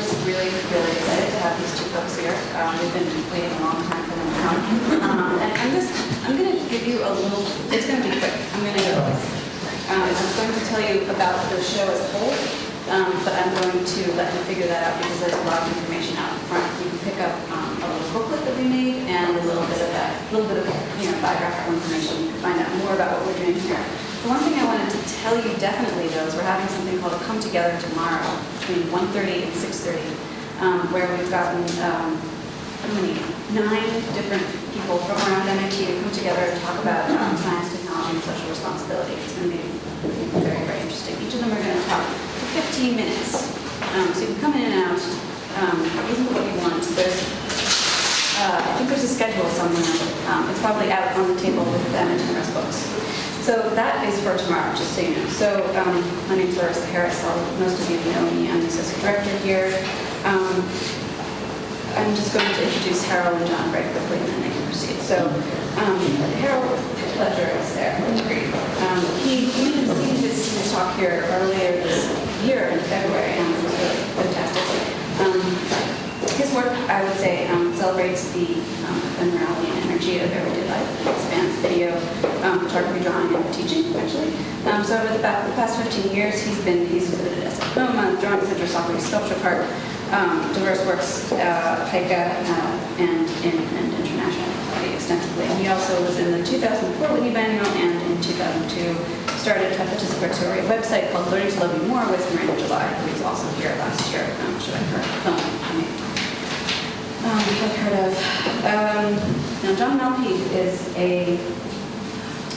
just really, really excited to have these two folks here. Um, We've been waiting a long time for them to come. Um, And I'm just, I'm going to give you a little, it's going to be quick. I'm going to, um, I'm going to tell you about the show as a whole, um, but I'm going to let you figure that out because there's a lot of information out front. You can pick up um, a little booklet that we made and a little bit of that, a little bit of, you know, biographical information. You can find out more about what we're doing here. One thing I wanted to tell you definitely though is we're having something called Come Together Tomorrow between 1:30 and 6:30, um, where we've gotten, um, many, nine different people from around MIT to come together and talk about um, science, technology, and social responsibility. It's going to be very, very interesting. Each of them are going to talk for 15 minutes. Um, So you can come in and out, um, what you want. There's, uh, I think there's a schedule somewhere. Um, It's probably out on the table with them and Timur's books. So that is for tomorrow, just so you know. So um, my name's Larissa Harris. I'll- Most of you know me. I'm the associate director here. Um, I'm just going to introduce Harrell and John very quickly, and then they can proceed. So um, Harrell Fletcher is there. Um, He he received his his talk here earlier this year in February, and it was really fantastic. Um, His work, I would say, um, celebrates the um, ephemerality and energy of everyday life. Spans video, um, photography, drawing, and teaching, actually. Um, So over the ba- the past 15 years, he's been, he's exhibited at Sacoma, Drawing Center, Socrates Sculpture Park, um, diverse works, uh, PICA, uh, and in and international extensively. He also was in the 2004 Whitney Biennial and in 2002 started a participatory website called Learning to Love You More with Miranda July, who was also here last year, um, filming, I mean, um, I've heard of. Um, now, John Malpede is a,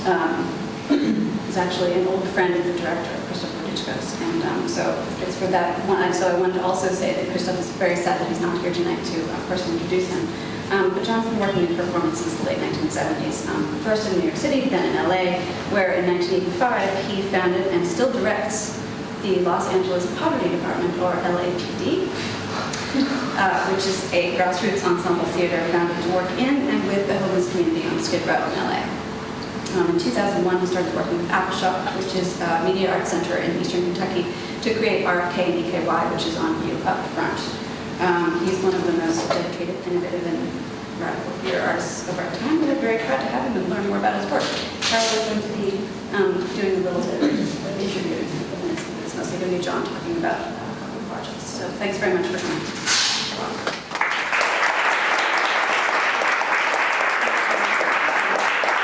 um, is actually an old friend of the director, Krzysztof Wodiczko. And um, so it's for that one. So I wanted to also say that Krzysztof is very sad that he's not here tonight to uh, personally introduce him. Um, but John's been working in performance since the late 1970s, um, first in New York City, then in LA, where in 1985 he founded and still directs the Los Angeles Poverty Department, or LAPD, uh, which is a grassroots ensemble theater founded to work in and with the homeless community on Skid Row in LA. Um, in 2001, he started working with Appalshop, which is a media arts center in eastern Kentucky, to create RFK in EKY, which is on view up front. Um, he's one of the most dedicated, innovative, and radical theater artists of our time. We're very proud to have him and learn more about his work. Harrell is going to be um, doing a little bit of interview. It's mostly going to be John talking about uh, projects. So thanks very much for coming.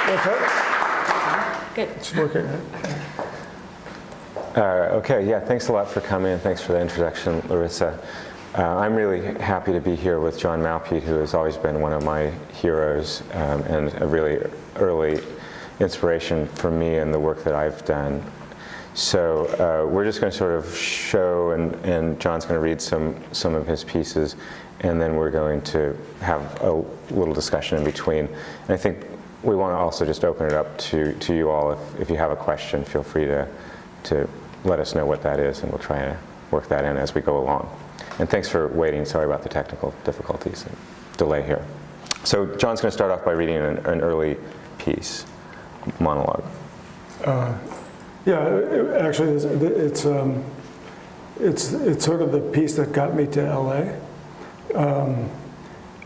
Okay, Good. it's working. right? Uh, Okay, yeah, thanks a lot for coming, and thanks for the introduction, Larissa. Uh, I'm really happy to be here with John Malpede, who has always been one of my heroes um, and a really early inspiration for me and the work that I've done. So uh, we're just going to sort of show, and, and John's going to read some, some of his pieces, and then we're going to have a little discussion in between. And I think we want to also just open it up to, to you all. If, if you have a question, feel free to, to let us know what that is, and we'll try to work that in as we go along. And thanks for waiting. Sorry about the technical difficulties and delay here. So John's going to start off by reading an, an early piece, monologue. Yeah, it- actually, it's, it's, um, it's, it's sort of the piece that got me to LA. Um,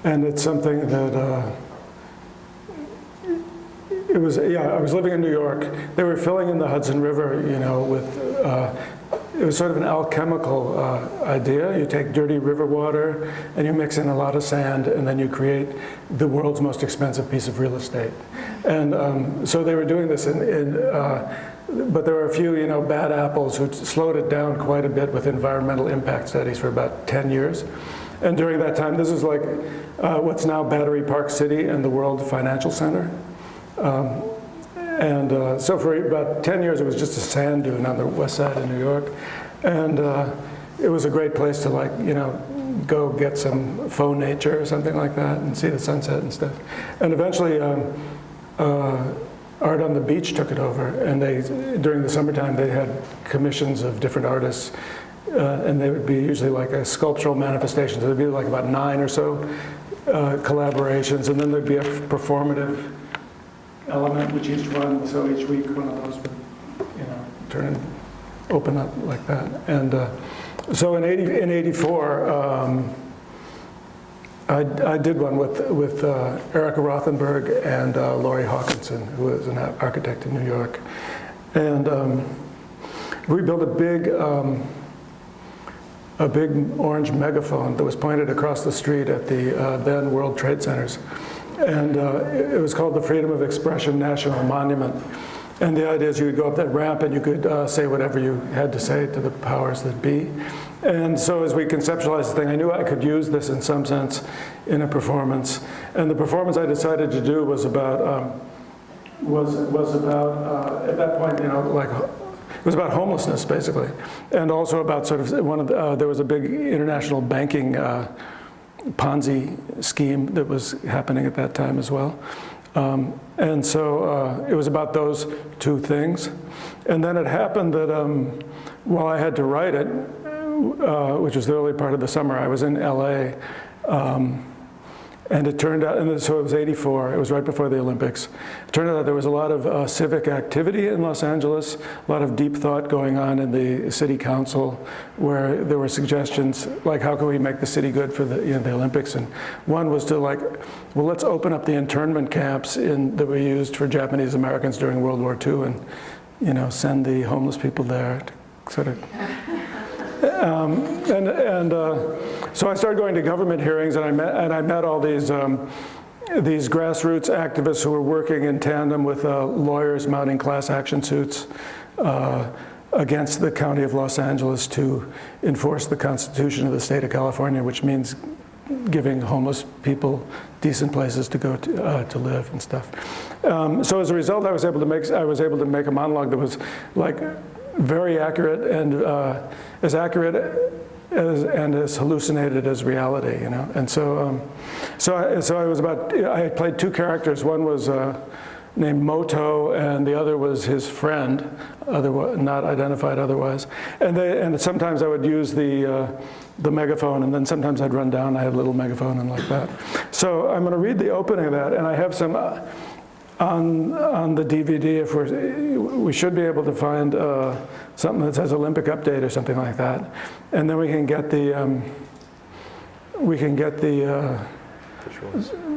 and it's something that, uh, it was, yeah, I was living in New York. They were filling in the Hudson River, you know, with, uh, it was sort of an alchemical uh, idea. You take dirty river water and you mix in a lot of sand and then you create the world's most expensive piece of real estate. And um, so they were doing this in, in uh, but there were a few, you know, bad apples who slowed it down quite a bit with environmental impact studies for about 10 years. And during that time, this is like uh, what's now Battery Park City and the World Financial Center. Um, and uh, so for about 10 years, it was just a sand dune on the west side of New York. And uh, it was a great place to like, you know, go get some faux nature or something like that and see the sunset and stuff. And eventually, um, uh, Art on the Beach took it over. And they, during the summertime, they had commissions of different artists. Uh, and they would be usually like a sculptural manifestation. So there'd be like about nine or so uh, collaborations. And then there'd be a performative element which each one, so each week one of those would, you know, turn open up like that. And uh, So in 80, in 84, um, I, I did one with, with uh, Erika Rothenberg and uh, Laurie Hawkinson, who is an architect in New York. And um, we built a big, um, a big orange megaphone that was pointed across the street at the uh, then World Trade Centers. And uh, it was called the Freedom of Expression National Monument. And the idea is you could go up that ramp and you could uh, say whatever you had to say to the powers that be. And so as we conceptualized the thing, I knew I could use this in some sense in a performance. And the performance I decided to do was about, um, was, was about, uh, at that point, you know, like, it was about homelessness, basically. And also about sort of, one of the, uh, there was a big international banking uh, Ponzi scheme that was happening at that time as well. Um, and so uh, it was about those two things. And then it happened that um, while I had to write it, uh, which was the early part of the summer, I was in LA. Um, and it turned out, and so it was 84, it was right before the Olympics. It turned out there was a lot of uh, civic activity in Los Angeles, a lot of deep thought going on in the city council, where there were suggestions like, how can we make the city good for the, you know, the Olympics? And one was to like, well, let's open up the internment camps in, that were used for Japanese Americans during World War II and, you know, send the homeless people there to sort of um, and and uh, so I started going to government hearings, and I met and I met all these um, these grassroots activists who were working in tandem with uh, lawyers mounting class action suits uh, against the county of Los Angeles to enforce the Constitution of the state of California, which means giving homeless people decent places to go to, uh, to live and stuff. Um, so as a result, I was able to make I was able to make a monologue that was like very accurate and uh, as accurate as, and as hallucinated as reality, you know. And so, um, so, I, so I was about, I played two characters. One was uh, named Moto, and the other was his friend, otherwise, not identified otherwise. And, they, and sometimes I would use the, uh, the megaphone, and then sometimes I'd run down, I had a little megaphone and like that. So I'm gonna read the opening of that, and I have some, uh, on, on the DVD, if we're, we should be able to find uh, something that says Olympic update or something like that. And then we can get the, um, we can get the, uh,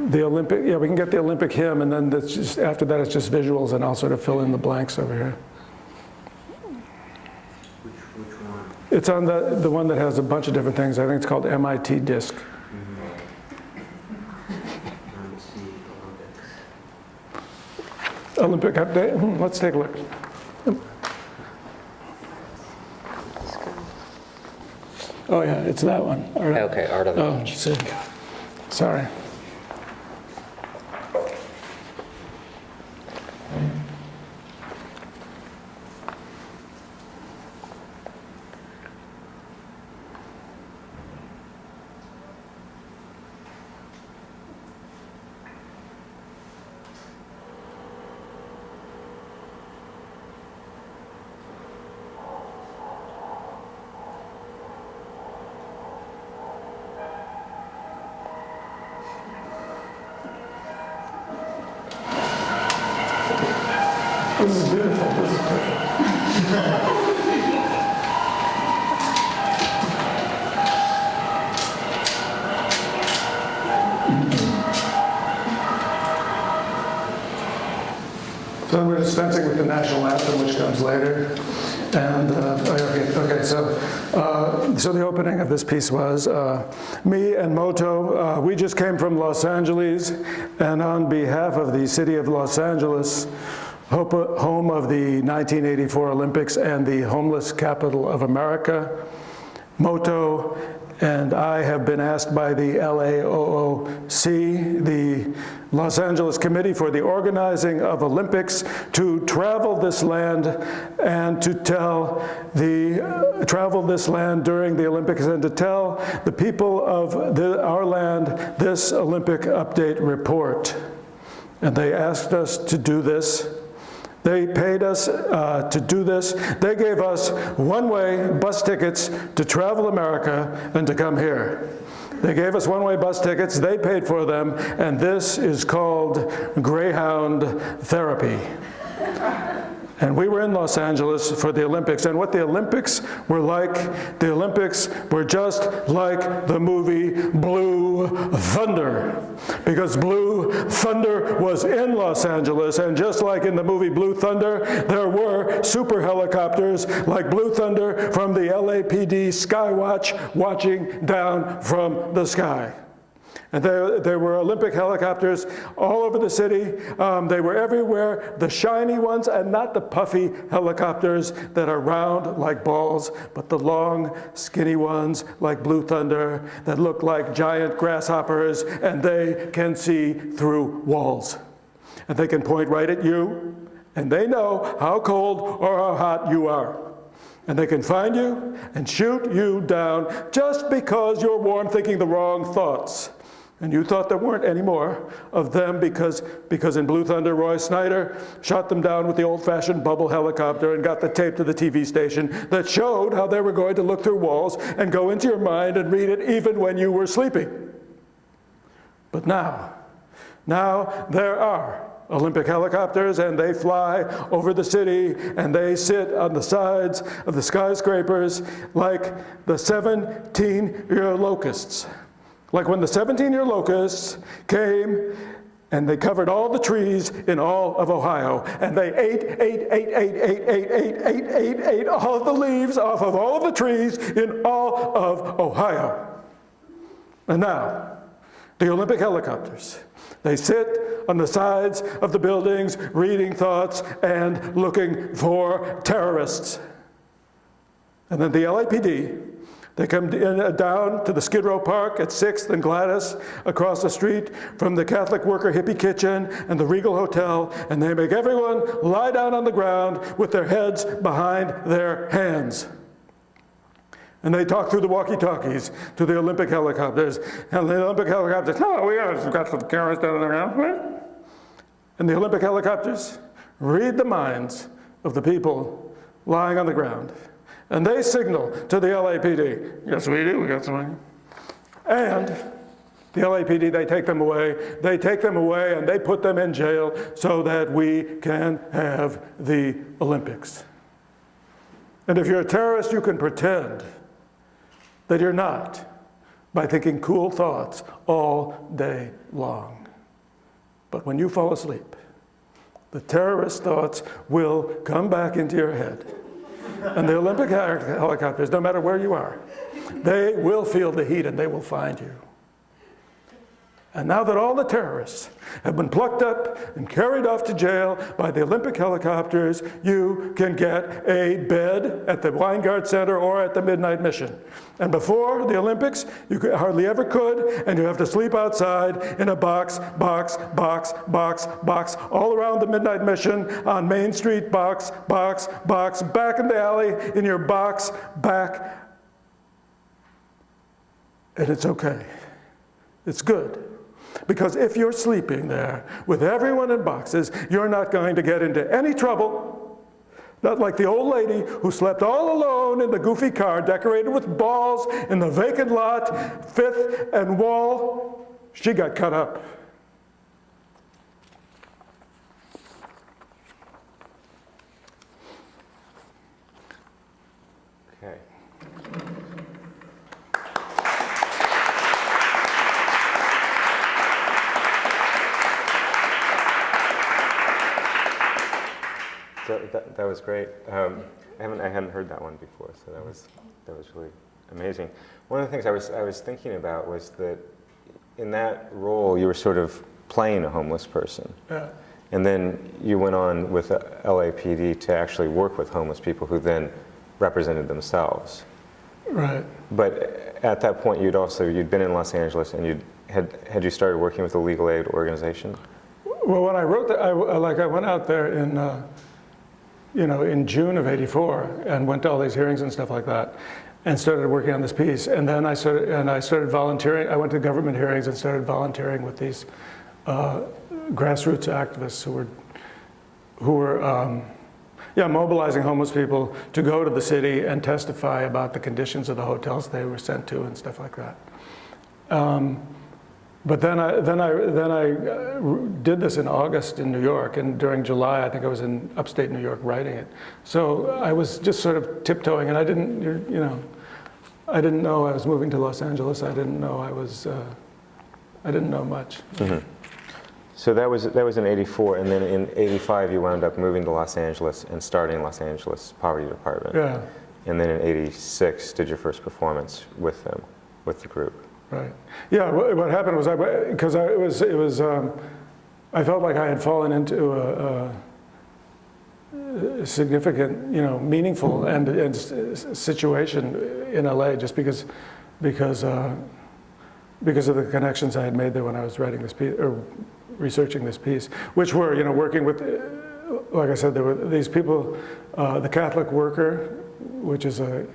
the Olympic, yeah, we can get the Olympic hymn and then that's just, after that it's just visuals and I'll sort of fill in the blanks over here. Which, which one? It's on the, the one that has a bunch of different things. I think it's called MIT Disc. Let's see, Olympics. Olympic update, Hmm, let's take a look. Oh yeah, it's that one. All right. Okay, Art of the Oh, see. Sorry. This is beautiful. This is perfect. So we're dispensing with the national anthem, which comes later. And, uh, oh, okay, okay, so, uh, so the opening of this piece was, uh, me and Moto, uh, we just came from Los Angeles, and on behalf of the city of Los Angeles, home of the 1984 Olympics and the homeless capital of America, Moto and I have been asked by the LAOOC, the Los Angeles Committee for the Organizing of Olympics, to travel this land and to tell the, uh, travel this land during the Olympics and to tell the people of the, our land this Olympic update report. And they asked us to do this. They paid us uh, to do this. They gave us one-way bus tickets to travel America and to come here. They gave us one-way bus tickets, they paid for them, and this is called Greyhound therapy. And we were in Los Angeles for the Olympics. And what the Olympics were like, the Olympics were just like the movie Blue Thunder. Because Blue Thunder was in Los Angeles. And just like in the movie Blue Thunder, there were super helicopters like Blue Thunder from the LAPD Skywatch watching down from the sky. And there, there were Olympic helicopters all over the city. Um, they were everywhere, the shiny ones and not the puffy helicopters that are round like balls, but the long, skinny ones like Blue Thunder that look like giant grasshoppers and they can see through walls. And they can point right at you and they know how cold or how hot you are. And they can find you and shoot you down just because you're warm thinking the wrong thoughts. And you thought there weren't any more of them because, because in Blue Thunder, Roy Scheider shot them down with the old-fashioned bubble helicopter and got the tape to the TV station that showed how they were going to look through walls and go into your mind and read it even when you were sleeping. But now, now there are Olympic helicopters and they fly over the city and they sit on the sides of the skyscrapers like the 17-year locusts. Like when the 17-year locusts came and they covered all the trees in all of Ohio, and they ate, ate, ate, ate, ate, ate, ate, ate, ate, ate all the leaves off of all the trees in all of Ohio. And now, the Olympic helicopters, they sit on the sides of the buildings reading thoughts and looking for terrorists. And then the LAPD they come uh, down to the Skid Row Park at 6th and Gladys across the street from the Catholic Worker Hippie Kitchen and the Regal Hotel, and they make everyone lie down on the ground with their heads behind their hands. And they talk through the walkie-talkies to the Olympic helicopters. And the Olympic helicopters, no, we have got some cameras down around. And the Olympic helicopters read the minds of the people lying on the ground. And they signal to the LAPD, yes we do, we got some. money. And the LAPD, they take them away, they take them away and they put them in jail so that we can have the Olympics. And if you're a terrorist, you can pretend that you're not by thinking cool thoughts all day long. But when you fall asleep, the terrorist thoughts will come back into your head and the Olympic helicopters, no matter where you are, they will feel the heat and they will find you. And now that all the terrorists have been plucked up and carried off to jail by the Olympic helicopters, you can get a bed at the Weingart Center or at the Midnight Mission. And before the Olympics, you hardly ever could, and you have to sleep outside in a box, box, box, box, box, all around the Midnight Mission on Main Street, box, box, box, back in the alley, in your box, back. And it's okay. It's good. Because if you're sleeping there with everyone in boxes, you're not going to get into any trouble. Not like the old lady who slept all alone in the goofy car decorated with balls in the vacant lot, Fifth and Wall. She got cut up. Okay. So that, that was great. Um, I haven't I hadn't heard that one before, so that was that was really amazing. One of the things I was I was thinking about was that in that role you were sort of playing a homeless person, Yeah. and then you went on with LAPD to actually work with homeless people who then represented themselves. Right. But at that point, you'd also you'd been in Los Angeles, and you had had you started working with a legal aid organization. Well, when I wrote that, I, like I went out there in, uh, you know, in June of '84 and went to all these hearings and stuff like that, and started working on this piece. And then I started, and I started volunteering. I went to government hearings and started volunteering with these uh, grassroots activists who were, who were, um, yeah, mobilizing homeless people to go to the city and testify about the conditions of the hotels they were sent to and stuff like that. Um, But then I, then I, then I uh, did this in August in New York, and during July, I think I was in upstate New York writing it. So I was just sort of tiptoeing, and I didn't, you know, I didn't know I was moving to Los Angeles. I didn't know I was, uh, I didn't know much. So that was, that was in 84, and then in 85 you wound up moving to Los Angeles and starting Los Angeles Poverty Department. Yeah, And then in 86 did your first performance with them, with the group. Right. Yeah, what, happened was I, because I, it was, it was, um, I felt like I had fallen into a, a significant, you know, meaningful and, and situation in LA just because, because, uh, because of the connections I had made there when I was writing this piece, or researching this piece, which were, you know, working with, like I said, there were these people, uh, the Catholic Worker, which is a,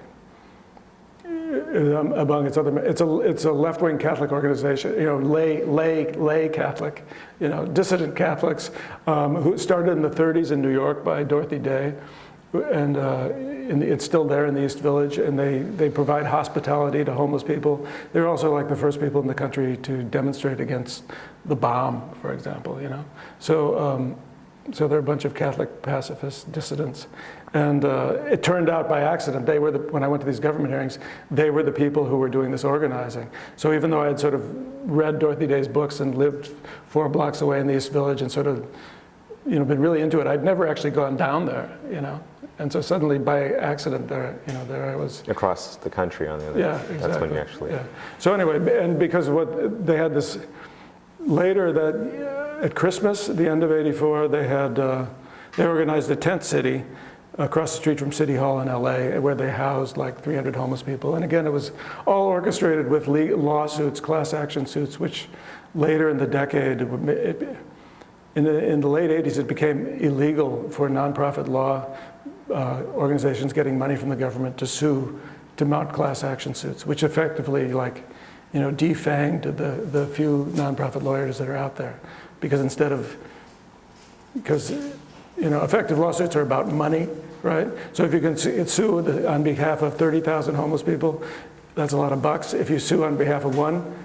um, among its other, it's a, it's a left-wing Catholic organization, you know, lay, lay, lay Catholic, you know, dissident Catholics, um, who started in the 30s in New York by Dorothy Day, and uh, the, it's still there in the East Village, and they, they provide hospitality to homeless people. They're also like the first people in the country to demonstrate against the bomb, for example, you know. So, um, so they're a bunch of Catholic pacifist dissidents. And uh, it turned out by accident, they were the, when I went to these government hearings, they were the people who were doing this organizing. So even though I had sort of read Dorothy Day's books and lived four blocks away in the East Village and sort of, you know, been really into it, I'd never actually gone down there, you know. And so suddenly by accident there, you know, there I was. Across the country on the other Yeah, exactly. That's when you actually, Yeah. So anyway, and because what they had this later that at Christmas, at the end of '84, they had uh, they organized a tent city across the street from City Hall in LA, where they housed like 300 homeless people. And again, it was all orchestrated with lawsuits, class action suits, which later in the decade, it in the, in the late 80s, it became illegal for nonprofit law uh, organizations getting money from the government to sue, to mount class action suits, which effectively, like, you know, defanged the, the few nonprofit lawyers that are out there. Because instead of, because, you know, effective lawsuits are about money, right? So if you can sue on behalf of 30,000 homeless people, that's a lot of bucks. If you sue on behalf of one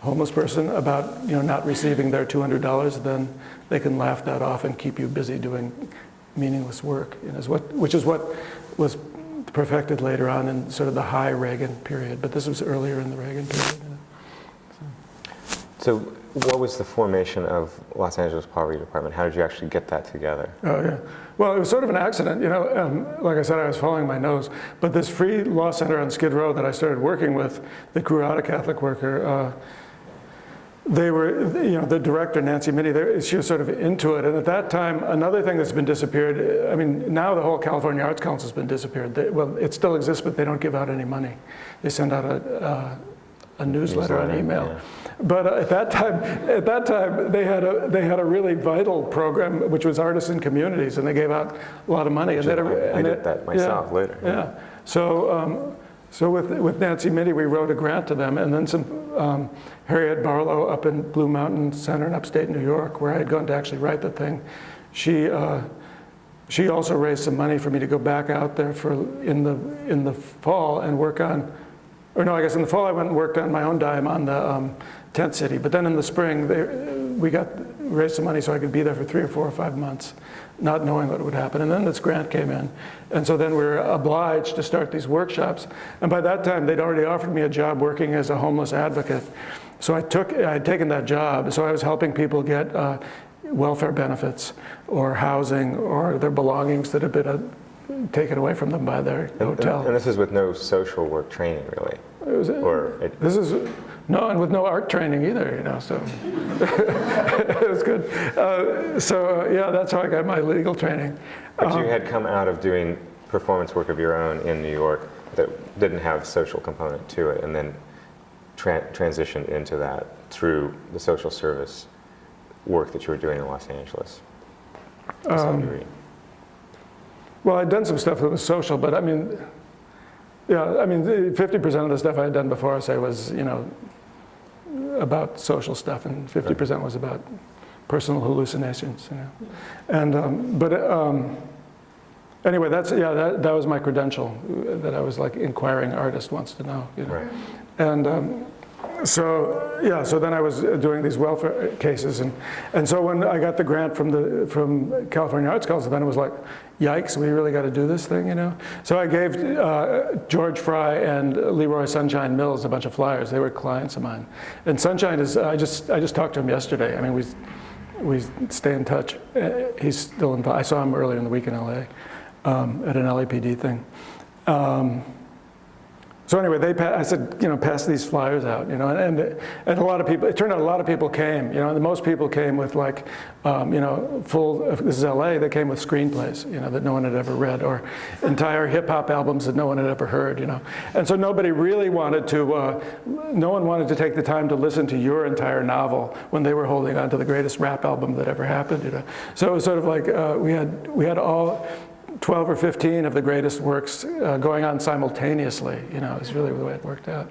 homeless person about, you know, not receiving their $200, then they can laugh that off and keep you busy doing meaningless work, is what, which is what was perfected later on in sort of the high Reagan period. But this was earlier in the Reagan period. you know. So what was the formation of Los Angeles Poverty Department? How did you actually get that together? Oh, yeah. Well, it was sort of an accident, you know. Um, like I said, I was following my nose. But this free law center on Skid Row that I started working with, that grew out of Catholic Worker, uh, they were, you know, the director, Nancy Mintie, they- she was sort of into it. And at that time, another thing that's been disappeared, I mean, now the whole California Arts Council has been disappeared. They, well, it still exists, but they don't give out any money. They send out a, uh, a newsletter, Newsletter, an email. yeah. But uh, at that time, at that time, they had a they had a really vital program, which was Artists in Communities, and they gave out a lot of money. And Which they had a- I- I and did that myself yeah, later, yeah. Yeah. So um, so with with Nancy Mintie, we wrote a grant to them, and then some um, Harriet Barlow up in Blue Mountain Center in upstate New York, where I had gone to actually write the thing. She. Uh, she also raised some money for me to go back out there for in the in the fall and work on, or no, I guess in the fall I went and worked on my own dime on the um, tent city. But then in the spring, they, we got raised some money so I could be there for three or four or five months, not knowing what would happen. And then this grant came in, and so then we were obliged to start these workshops. And by that time, they'd already offered me a job working as a homeless advocate. So I took, I had taken that job. So I was helping people get uh, welfare benefits or housing or their belongings that had been uh, taken away from them by their And, and- hotel. and this is with no social work training, really? It was- Or it, This is, no, and with no art training either, you know, so. It was good. Uh, So, uh, yeah, that's how I got my legal training. but Uh-huh. you had come out of doing performance work of your own in New York that didn't have social component to it, and then tra- transitioned into that through the social service work that you were doing in Los Angeles. to some Um, degree. Well, I'd done some stuff that was social, but I mean, yeah, I mean, 50% of the stuff I had done before, I say, was, you know, about social stuff, and 50% was about personal hallucinations, you know. And, um, but um, anyway, that's, yeah, that, that was my credential, that I was like inquiring artist wants to know, you know. Right. And, um, so, yeah, so then I was doing these welfare cases. And, and so when I got the grant from, the, from California Arts Council, then it was like, yikes, we really got to do this thing, you know? So I gave uh, George Fry and Leroy Sunshine Mills a bunch of flyers. They were clients of mine. And Sunshine is, I just, I just talked to him yesterday. I mean, we, we stay in touch. Uh, He's still involved. I saw him earlier in the week in LA um, at an LAPD thing. Um, so anyway, they, I said, you know, pass these flyers out, you know, and, and, and a lot of people, it turned out a lot of people came, you know, and most people came with like, um, you know, full, this is LA, they came with screenplays, you know, that no one had ever read, or entire hip hop albums that no one had ever heard, you know. And so nobody really wanted to, uh, no one wanted to take the time to listen to your entire novel when they were holding on to the greatest rap album that ever happened, you know. So it was sort of like, uh, we had, we had all, 12 or 15 of the greatest works uh, going on simultaneously, you know, is really the way it worked out.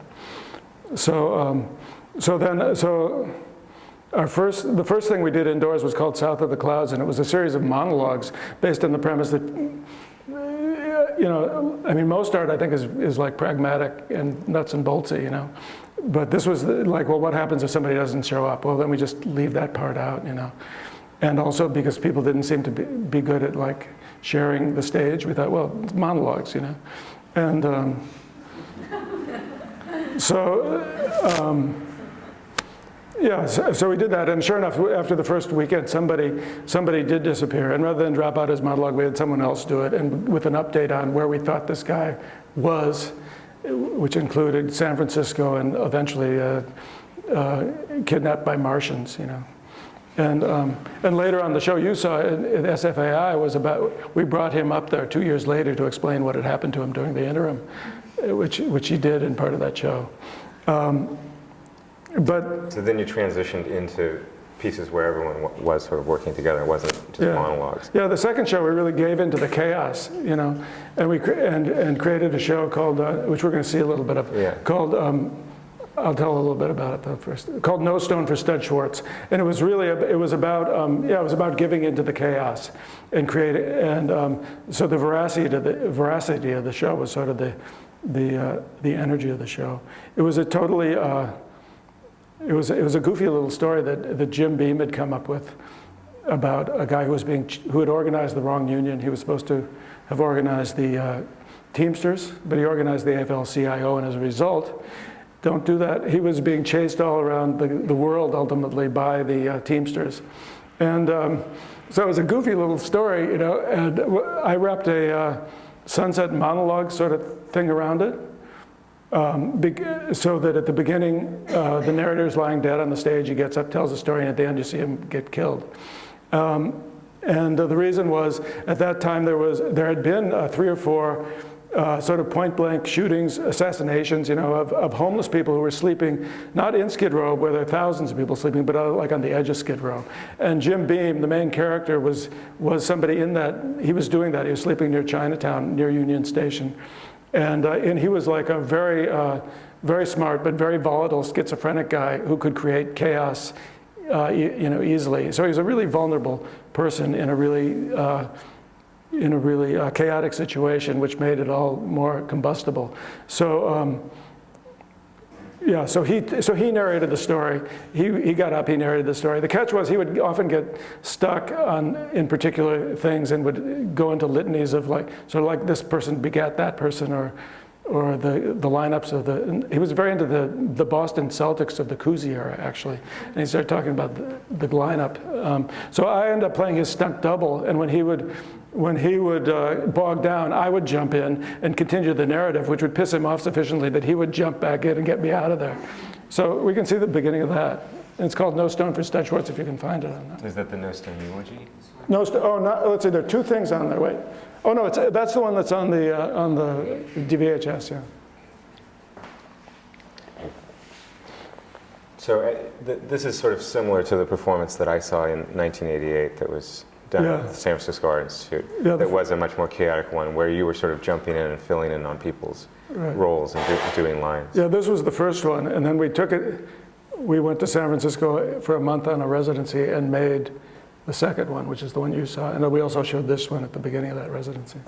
So, um, so then, so our first, the first thing we did indoors was called South of the Clouds, and it was a series of monologues based on the premise that, you know, I mean, most art I think is, is like pragmatic and nuts and boltsy, you know. But this was like, well, what happens if somebody doesn't show up? Well, then we just leave that part out, you know. And also because people didn't seem to be, be good at like sharing the stage, we thought, well, monologues, you know. And um, so, um, yeah, so, so we did that, and sure enough, after the first weekend, somebody somebody did disappear, and rather than drop out his monologue, we had someone else do it, and with an update on where we thought this guy was, which included San Francisco and eventually uh, uh, kidnapped by Martians, you know. And, um, and later on the show you saw at, SFAI was about, we brought him up there two years later to explain what had happened to him during the interim, uh, which, which he did in part of that show. Um, but So then you transitioned into pieces where everyone wa- was sort of working together, it wasn't just Yeah. monologues. Yeah, the second show we really gave into the chaos, you know, and we and and created a show called, uh, which we're going to see a little bit of, Yeah. called. Um, I'll tell a little bit about it though first. Called No Stone for Stud Schwartz, and it was really it was about um, yeah it was about giving into the chaos and creating and um, so the veracity of the veracity of the show was sort of the the uh, the energy of the show. It was a totally. Uh, it was, it was a goofy little story that, that Jim Beam had come up with about a guy who was being, who had organized the wrong union. He was supposed to have organized the uh, Teamsters, but he organized the AFL-CIO, and as a result, don't do that. He was being chased all around the, the world ultimately by the uh, Teamsters. And um, so it was a goofy little story, you know, and I wrapped a uh, sunset monologue sort of thing around it. Um, so that at the beginning, uh, the narrator's lying dead on the stage, he gets up, tells a story, and at the end you see him get killed. Um, and uh, the reason was, at that time there was there had been uh, three or four uh, sort of point blank shootings, assassinations, you know, of, of homeless people who were sleeping, not in Skid Row where there are thousands of people sleeping, but uh, like on the edge of Skid Row. And Jim Beam, the main character, was, was somebody in that, he was doing that. He was sleeping near Chinatown, near Union Station. And, uh, and he was like a very, uh, very smart but very volatile schizophrenic guy who could create chaos uh, you, you know, easily. So he was a really vulnerable person in a really, uh, in a really uh, chaotic situation, which made it all more combustible. So, um, yeah, so he, so he narrated the story. He, he got up, he narrated the story. The catch was he would often get stuck on, in particular things and would go into litanies of like, sort of like this person begat that person or, or the, the lineups of the, he was very into the, the Boston Celtics of the Cousy era, actually. And he started talking about the, the lineup. Um, so I ended up playing his stunt double, and when he would, when he would uh, bog down, I would jump in and continue the narrative, which would piss him off sufficiently that he would jump back in and get me out of there. So we can see the beginning of that. And it's called No Stone for Stud if you can find it on that. Is that the No Stone eulogy? No, st- oh, not, let's see, there are two things on there, wait. Oh, no, it's, that's the one that's on the, uh, on the DVHS, yeah. So uh, th- this is sort of similar to the performance that I saw in 1988 that was done Yeah. at the San Francisco Art Institute. Yeah, that was a much more chaotic one where you were sort of jumping in and filling in on people's Right. roles and do- doing lines. Yeah, this was the first one, and then we took it, we went to San Francisco for a month on a residency and made the second one, which is the one you saw, and then we also showed this one at the beginning of that residency.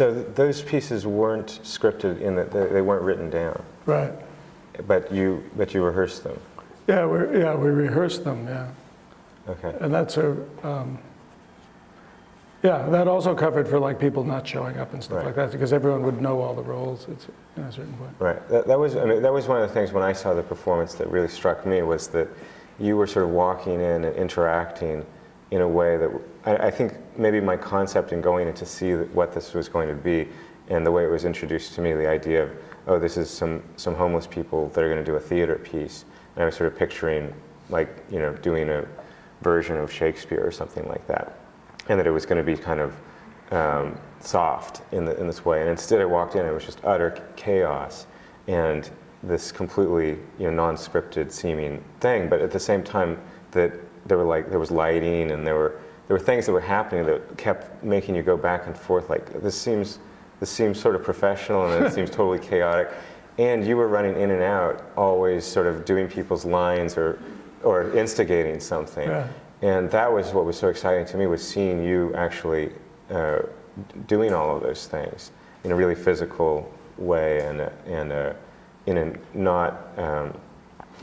So those pieces weren't scripted in that they they weren't written down, Right. but you but you rehearsed them. Yeah, we yeah we rehearsed them. Yeah, Okay. and that's a um, yeah that also covered for like people not showing up and stuff Right. like that because everyone would know all the roles at you know, a certain point. Right. That, that was I mean, that was one of the things when I saw the performance that really struck me was that you were sort of walking in and interacting in a way that I, I think maybe my concept in going in to see what this was going to be and the way it was introduced to me, the idea of oh this is some some homeless people that are going to do a theater piece, and I was sort of picturing like you know doing a version of Shakespeare or something like that, and that it was going to be kind of um, soft in, the, in this way. And instead, I walked in, it was just utter chaos and this completely you know non-scripted seeming thing. But at the same time, that there were like there was lighting and there were there were things that were happening that kept making you go back and forth. Like this seems this seems sort of professional and it seems totally chaotic. And you were running in and out, always sort of doing people's lines or or instigating something. Yeah. And that was what was so exciting to me was seeing you actually uh, doing all of those things in a really physical way and a, and a, in a not um,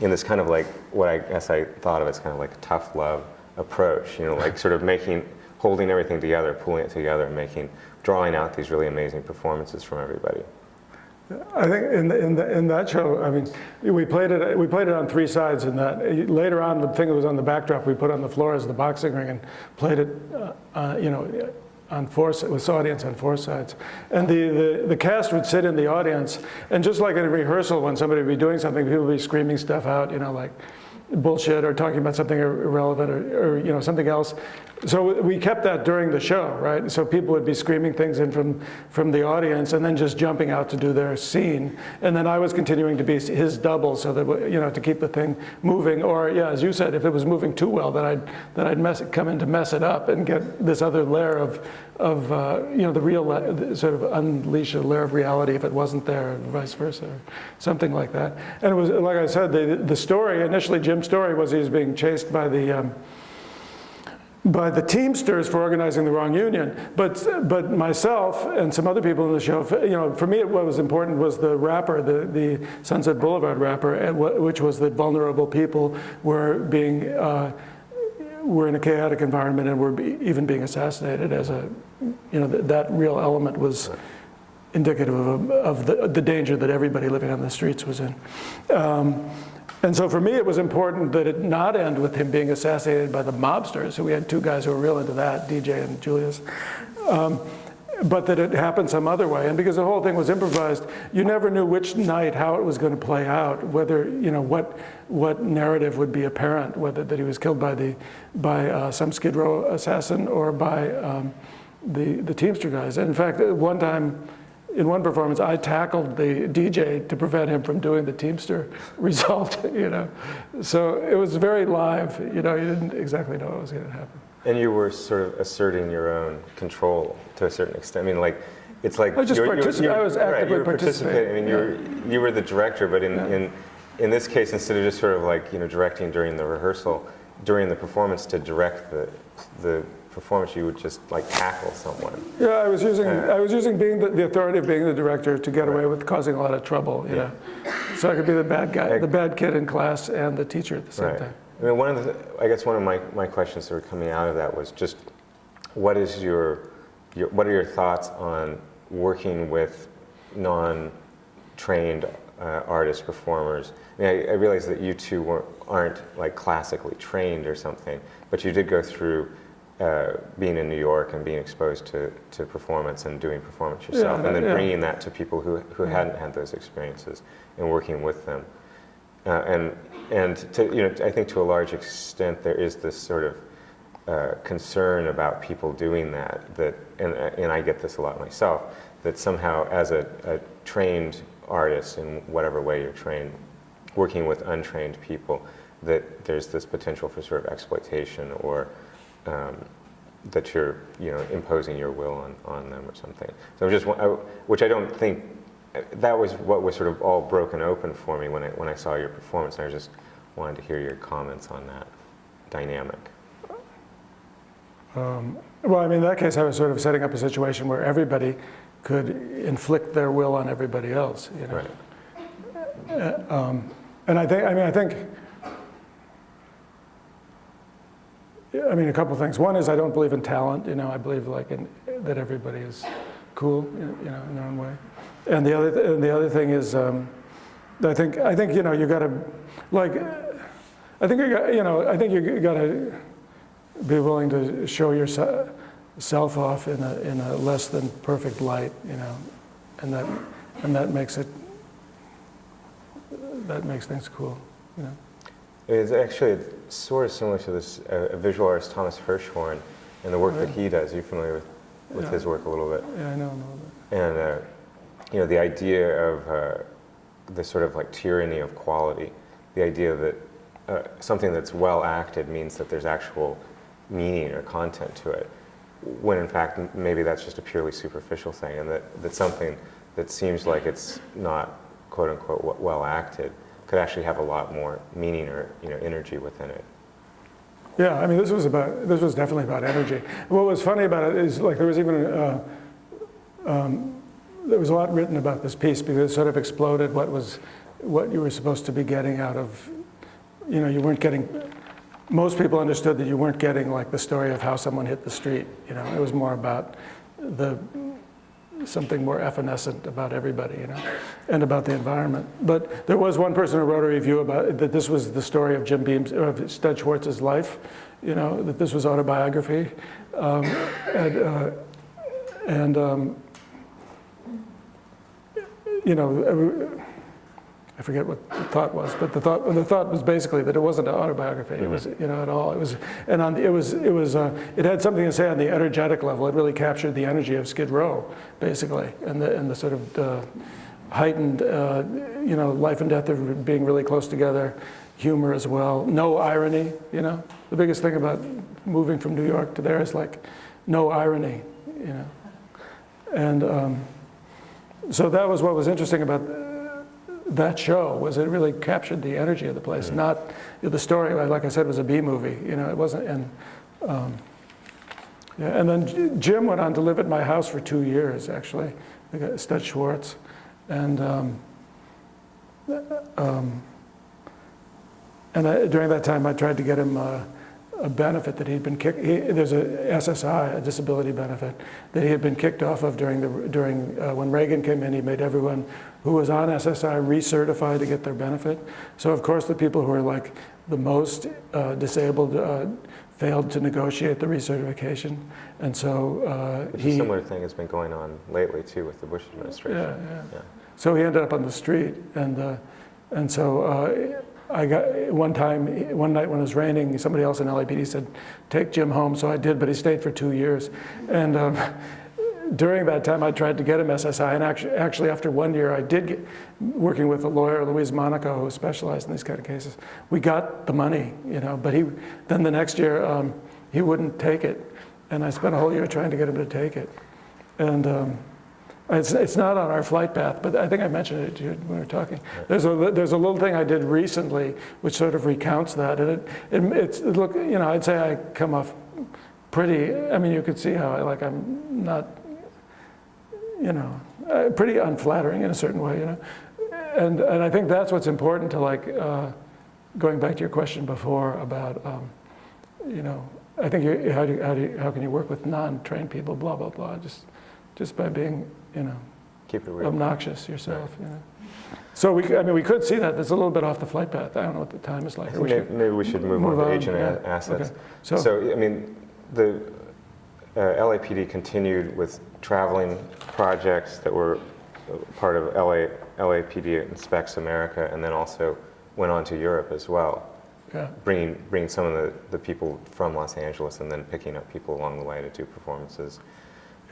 in this kind of like what I guess I thought of as kind of like tough love approach. You know, like sort of making holding everything together, pulling it together, and making drawing out these really amazing performances from everybody. I think in, the, in, the, in that show, I mean, we played it. We played it on three sides. In that later on, the thing that was on the backdrop, we put on the floor as the boxing ring and played it. Uh, uh, you know, on four with audience on four sides, and the, the the cast would sit in the audience, and just like in a rehearsal, when somebody would be doing something, people would be screaming stuff out. You know, like bullshit or talking about something irrelevant or, or you know something else. So we kept that during the show, right? So people would be screaming things in from from the audience and then just jumping out to do their scene, and then I was continuing to be his double, so that you know to keep the thing moving. Or yeah, as you said, if it was moving too well, then I'd then I'd mess it, come in to mess it up and get this other layer of of uh, you know the real sort of unleash a layer of reality if it wasn't there, and vice versa, or something like that. And it was like I said, the the story initially, Jim's story was he was being chased by the. Um, by the Teamsters for organizing the wrong union, but but myself and some other people in the show, you know, for me what was important was the rapper, the the Sunset Boulevard rapper, and which was that vulnerable people were being uh, were in a chaotic environment and were be, even being assassinated as a, you know, th- that real element was indicative of, of the, the danger that everybody living on the streets was in. Um, and so for me, it was important that it not end with him being assassinated by the mobsters. So we had two guys who were real into that, DJ and Julius. Um, but that it happened some other way. And because the whole thing was improvised, you never knew which night how it was going to play out, whether, you know, what, what narrative would be apparent, whether that he was killed by, the, by uh, some Skid Row assassin or by um, the, the Teamster guys. And in fact, one time, in one performance, I tackled the DJ to prevent him from doing the Teamster result, you know. So it was very live, you know, you didn't exactly know what was going to happen. And you were sort of asserting your own control to a certain extent. I mean, like, it's like I was just you were- you were- partici- you were- I was right, actively you were participating. I mean, you were you were the director, but in, in in this case, instead of just sort of like you know directing during the rehearsal, during the performance to direct the the performance, you would just like tackle someone. Yeah, I was using Uh, I was using being the, the authority of being the director to get away with causing a lot of trouble, you know. So I could be the bad guy, the bad kid in class, and the teacher at the same Right. time. I mean, one of the, I guess one of my, my questions that were coming out of that was just, what is your, your what are your thoughts on working with non-trained uh, artists, performers? I mean, I, I realize that you two weren't, aren't like classically trained or something, but you did go through uh, being in New York and being exposed to, to performance and doing performance yourself, and then yeah. bringing that to people who, who hadn't had those experiences and working with them. Uh, and and to, you know, I think to a large extent there is this sort of uh, concern about people doing that. That and and I get this a lot myself. That somehow, as a, a trained artist in whatever way you're trained, working with untrained people, that there's this potential for sort of exploitation or um, that you're you know imposing your will on, on them or something. So I'm just I, which I don't think that was what was sort of all broken open for me when I when I saw your performance. And I just wanted to hear your comments on that. dynamic? Um, well, I mean, in that case, I was sort of setting up a situation where everybody could inflict their will on everybody else, you know? Right. Uh, um, and I think, I mean, I think, I mean, a couple of things. One is I don't believe in talent, you know, I believe like in, that everybody is cool, you know, in their own way. And the other, th- and the other thing is, um, I think, I think, you know, you gotta, like, I think you got, you know, I think you gotta be willing to show yourself off in a, in a less than perfect light, you know, and that, and that makes it, that makes things cool, you know. It's actually sort of similar to this uh, visual artist Thomas Hirschhorn and the work that he does. You're familiar with, with Yeah. his work a little bit. Yeah, I know, I know that. And, uh, you know, the idea of uh, the sort of like tyranny of quality, the idea that uh, something that's well acted means that there's actual meaning or content to it, when in fact maybe that's just a purely superficial thing, and that, that something that seems like it's not quote unquote well acted could actually have a lot more meaning or you know energy within it. Yeah, I mean, this was about, this was definitely about energy. What was funny about it is like there was even, uh, um, there was a lot written about this piece because it sort of exploded what was, what you were supposed to be getting out of, you know, you weren't getting, most people understood that you weren't getting like the story of how someone hit the street, you know, it was more about the, something more evanescent about everybody, you know, and about the environment. But there was one person who wrote a review about that this was the story of Jim Beam's, of Stud Schwartz's life, you know, that this was autobiography. Um, and, uh, and um, you know, I forget what the thought was, but the thought, the thought was basically that it wasn't an autobiography. It was, you know, at all. It was, and on, it was, it was, uh, it had something to say on the energetic level. It really captured the energy of Skid Row, basically, and the, and the sort of uh, heightened, uh, you know, life and death of being really close together, humor as well, no irony. You know, the biggest thing about moving from New York to there is like no irony. You know, and. Um, so that was what was interesting about that show was it really captured the energy of the place not the story like i said was a b movie you know it wasn't and um, yeah, and then jim went on to live at my house for two years actually stud schwartz and um, um, and I, during that time i tried to get him uh, a benefit that he'd been kicked. He, there's a SSI, a disability benefit, that he had been kicked off of during the during uh, when Reagan came in. He made everyone who was on SSI recertified to get their benefit. So of course the people who are like the most uh, disabled uh, failed to negotiate the recertification, and so uh, he a similar thing has been going on lately too with the Bush administration. yeah, yeah. Yeah. So he ended up on the street, and uh, and so uh, I got one time, one night when it was raining, somebody else in LAPD said, "Take Jim home." So I did, but he stayed for two years, and. Um, During that time, I tried to get him SSI, and actually, actually after one year, I did get, working with a lawyer, Louise Monaco, who specialized in these kind of cases. We got the money, you know, but he, then the next year, um, he wouldn't take it, and I spent a whole year trying to get him to take it, and um, it's, it's not on our flight path, but I think I mentioned it to you when we were talking. There's a, there's a little thing I did recently which sort of recounts that. And it, it, it's, look, you know, I'd say I come off pretty, I mean, you could see how I, like, I'm not, you know, uh, pretty unflattering in a certain way, you know. And, and I think that's what's important to like, uh, going back to your question before about, um, you know, I think you, how, do, you- how, do you, how can you work with non-trained people, blah, blah, blah, just, just by being, you know, Keep it real. obnoxious yourself, you know. So we, I mean, we could see that. That's a little bit off the flight path. I don't know what the time is like. I Or think we maybe, should- maybe we should move, move on to agent yeah. assets. Okay. So- So, I mean, the uh, LAPD continued with traveling projects that were part of LA, LAPD Inspects America, and then also went on to Europe as well, Yeah, bringing, bringing some of the, the people from Los Angeles and then picking up people along the way to do performances.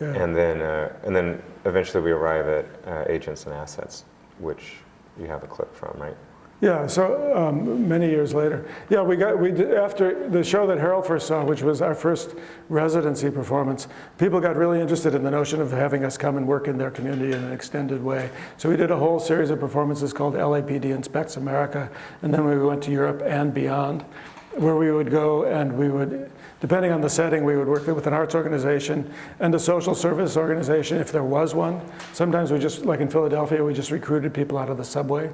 yeah. And then, uh, and then eventually we arrive at uh, Agents and Assets, which you have a clip from, right? Yeah, so um, many years later. Yeah, we got, we did, after the show that Harrell first saw, which was our first residency performance, people got really interested in the notion of having us come and work in their community in an extended way. So we did a whole series of performances called LAPD Inspects America, and then we went to Europe and beyond. where we would go and we would, depending on the setting, we would work with an arts organization and a social service organization if there was one. Sometimes we just, like in Philadelphia, we just recruited people out of the subway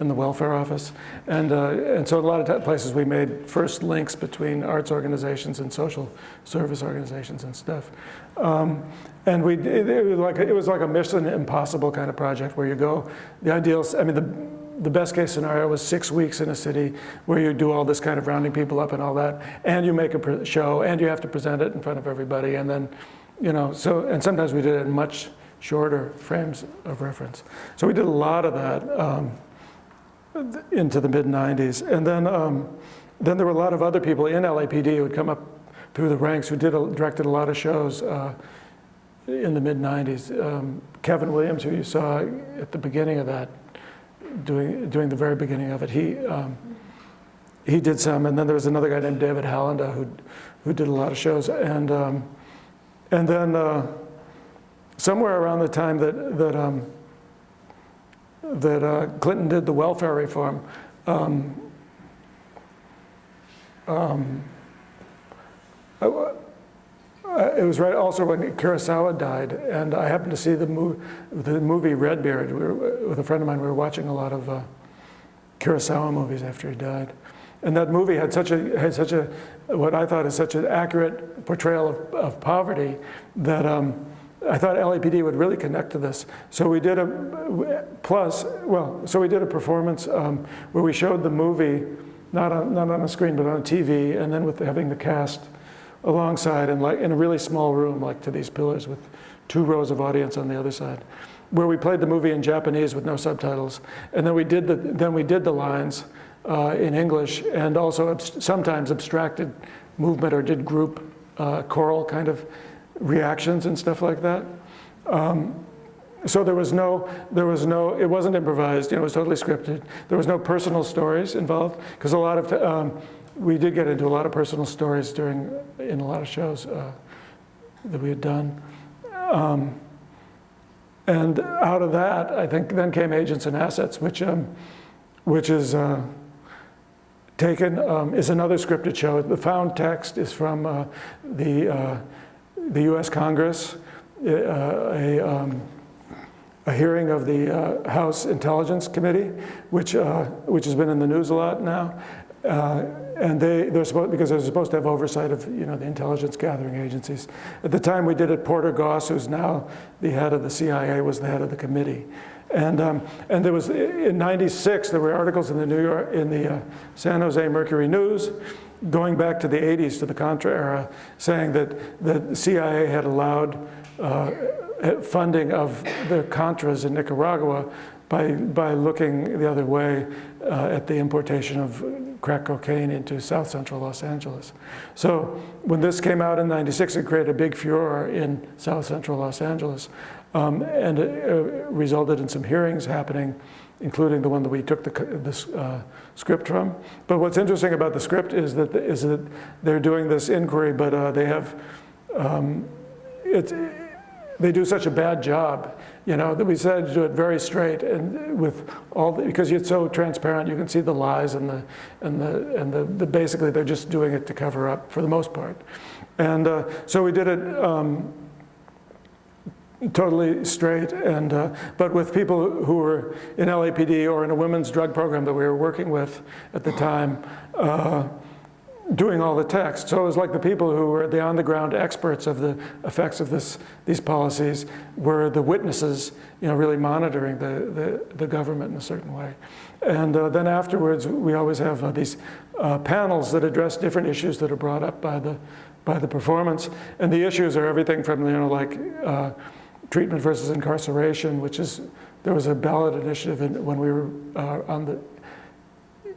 and the welfare office. And, uh, and so a lot of places we made first links between arts organizations and social service organizations and stuff. Um, and we, it, it, was like, it was like a mission impossible kind of project where you go, the ideal, I mean, the, the best case scenario was six weeks in a city where you do all this kind of rounding people up and all that, and you make a show, and you have to present it in front of everybody, and then, you know, so, and sometimes we did it in much shorter frames of reference. So we did a lot of that um, into the mid 90s. And then, um, then there were a lot of other people in LAPD who would come up through the ranks who did a, directed a lot of shows uh, in the mid 90s. Um, Kevin Williams, who you saw at the beginning of that, doing, doing the very beginning of it, he, um, he did some. And then there was another guy named David Hollanda who, who did a lot of shows. And, um, and then uh, somewhere around the time that, that, um, that uh, Clinton did the welfare reform, um, um, I uh, it was right also when Kurosawa died, and I happened to see the, mo- the movie Redbeard. We were, with a friend of mine, we were watching a lot of uh, Kurosawa movies after he died. And that movie had such a, had such a, what I thought is such an accurate portrayal of, of poverty that um, I thought LAPD would really connect to this. So we did a, plus, well, so we did a performance um, where we showed the movie, not on, not on a screen, but on a TV, and then with having the cast alongside and like in a really small room, like to these pillars with two rows of audience on the other side, where we played the movie in Japanese with no subtitles, and then we did the then we did the lines uh, in English and also sometimes abstracted movement or did group uh, choral kind of reactions and stuff like that. Um, so there was no, there was no, it wasn't improvised, you know, it was totally scripted. There was no personal stories involved, because a lot of, um, we did get into a lot of personal stories during, in a lot of shows uh, that we had done. Um, and out of that, I think then came Agents and Assets, which, um, which is uh, taken, um, is another scripted show. The found text is from uh, the, uh, the US Congress, uh, a, um, a hearing of the uh, House Intelligence Committee, which, uh, which has been in the news a lot now. Uh, and they, they're supposed, because they're supposed to have oversight of, you know, the intelligence gathering agencies. At the time we did it, Porter Goss, who's now the head of the CIA, was the head of the committee. And, um, and there was, in 96, there were articles in the New York, in the uh, San Jose Mercury News, going back to the 80s, to the Contra era, saying that the CIA had allowed uh, funding of the Contras in Nicaragua by, by looking the other way uh, at the importation of crack cocaine into south central Los Angeles. So when this came out in 96, it created a big furor in south central Los Angeles. Um, and it uh, resulted in some hearings happening, including the one that we took the, this uh, script from. But what's interesting about the script is that, is that they're doing this inquiry, but uh, they have, um, it's, they do such a bad job, you know, that we decided to do it very straight and with all the, because it's so transparent, you can see the lies and the and the and the, the basically they're just doing it to cover up for the most part, and uh, so we did it. Um, totally straight and uh, but with people who were in LAPD or in a women's drug program that we were working with at the time uh, doing all the text. So it was like the people who were the on-the-ground experts of the effects of this, these policies were the witnesses, you know, really monitoring the, the, the government in a certain way. And uh, then afterwards, we always have uh, these uh, panels that address different issues that are brought up by the, by the performance. And the issues are everything from, you know, like uh, treatment versus incarceration, which is, there was a ballot initiative in, when we were uh, on the,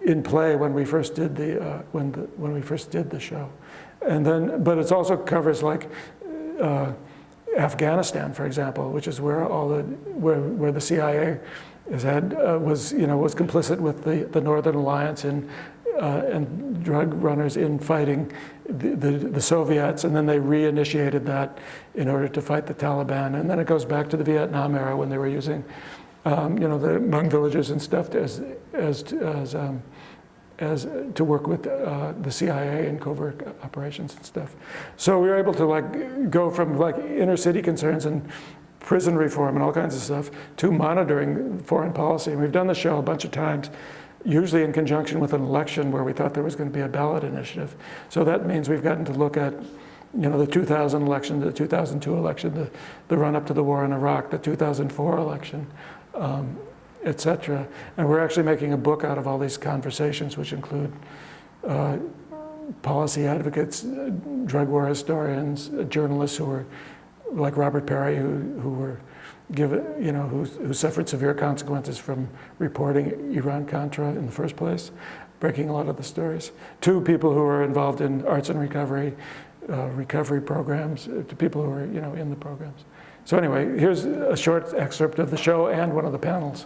in play when we first did the uh, when the when we first did the show, and then but it also covers like uh, Afghanistan, for example, which is where all the where where the CIA had uh, was you know was complicit with the the Northern Alliance in. Uh, and drug runners in fighting the, the, Soviets, and then they reinitiated that in order to fight the Taliban. And then it goes back to the Vietnam era when they were using um, you know, the Hmong villages and stuff as, as, as um, as to work with uh, the CIA and covert operations and stuff. So we were able to like go from like inner city concerns and prison reform and all kinds of stuff to monitoring foreign policy. And we've done the show a bunch of times, usually in conjunction with an election where we thought there was going to be a ballot initiative. So that means we've gotten to look at you know, the 2000 election, the 2002 election, the, the run up to the war in Iraq, the 2004 election, um, et cetera. And we're actually making a book out of all these conversations, which include uh, policy advocates, uh, drug war historians, uh, journalists who were like Robert Parry, who, who were given, you know, who, who suffered severe consequences from reporting Iran-Contra in the first place, breaking a lot of the stories. Two people who were involved in arts and recovery, uh, recovery programs, uh, to people who are, you know, in the programs. So anyway, here's a short excerpt of the show and one of the panels.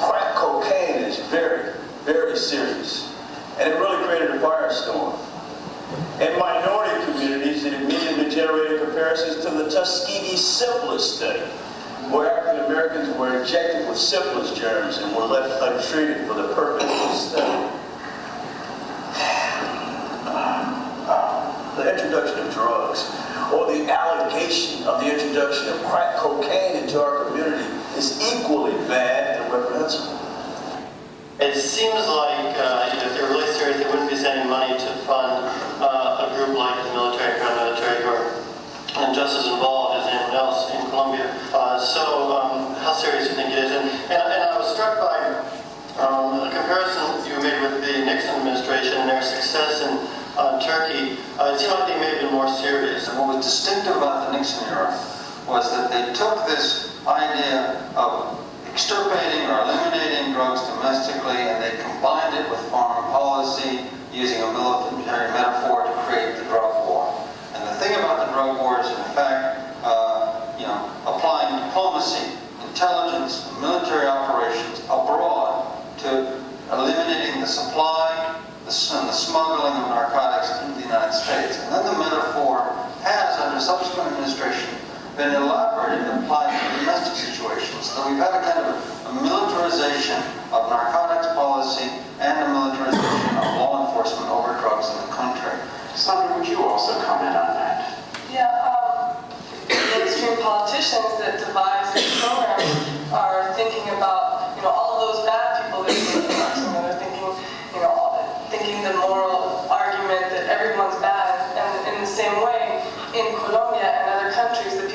Crack cocaine is very, very serious. And it really created a firestorm. In minority communities, it immediately generated comparisons to the Tuskegee syphilis study, where African Americans were injected with syphilis germs and were left untreated for the purpose of the study. The introduction of drugs, or the allegation of the introduction of crack cocaine into our community is equally bad it seems like uh, if they're really serious, they wouldn't be sending money to fund uh, a group like the military, paramilitary, or and just as involved as anyone else in Colombia. Uh, so um, how serious do you think it is? And, and, and I was struck by um, comparison you made with the Nixon administration and their success in uh, Turkey. Uh, it seemed like they may have been more serious. And what was distinctive about the Nixon era was that they took this idea of extirpating or eliminating drugs domestically and they combined it with foreign policy using a military metaphor to create the drug war. And the thing about the drug war is, in fact, uh, you know, applying diplomacy, intelligence, military operations abroad to eliminating the supply and the smuggling of narcotics into the United States. And then the metaphor has, under subsequent administration, been elaborated and applied to domestic situations. So we've had a kind of a militarization of narcotics policy and a militarization of law enforcement over drugs in the country. Sandra, would you also comment on that? Yeah, um, mainstream politicians that devise these programs are thinking about, you know, all those bad people that are know, they're thinking, you know, thinking the moral argument that everyone's bad. And in the same way, in Colombia and other countries,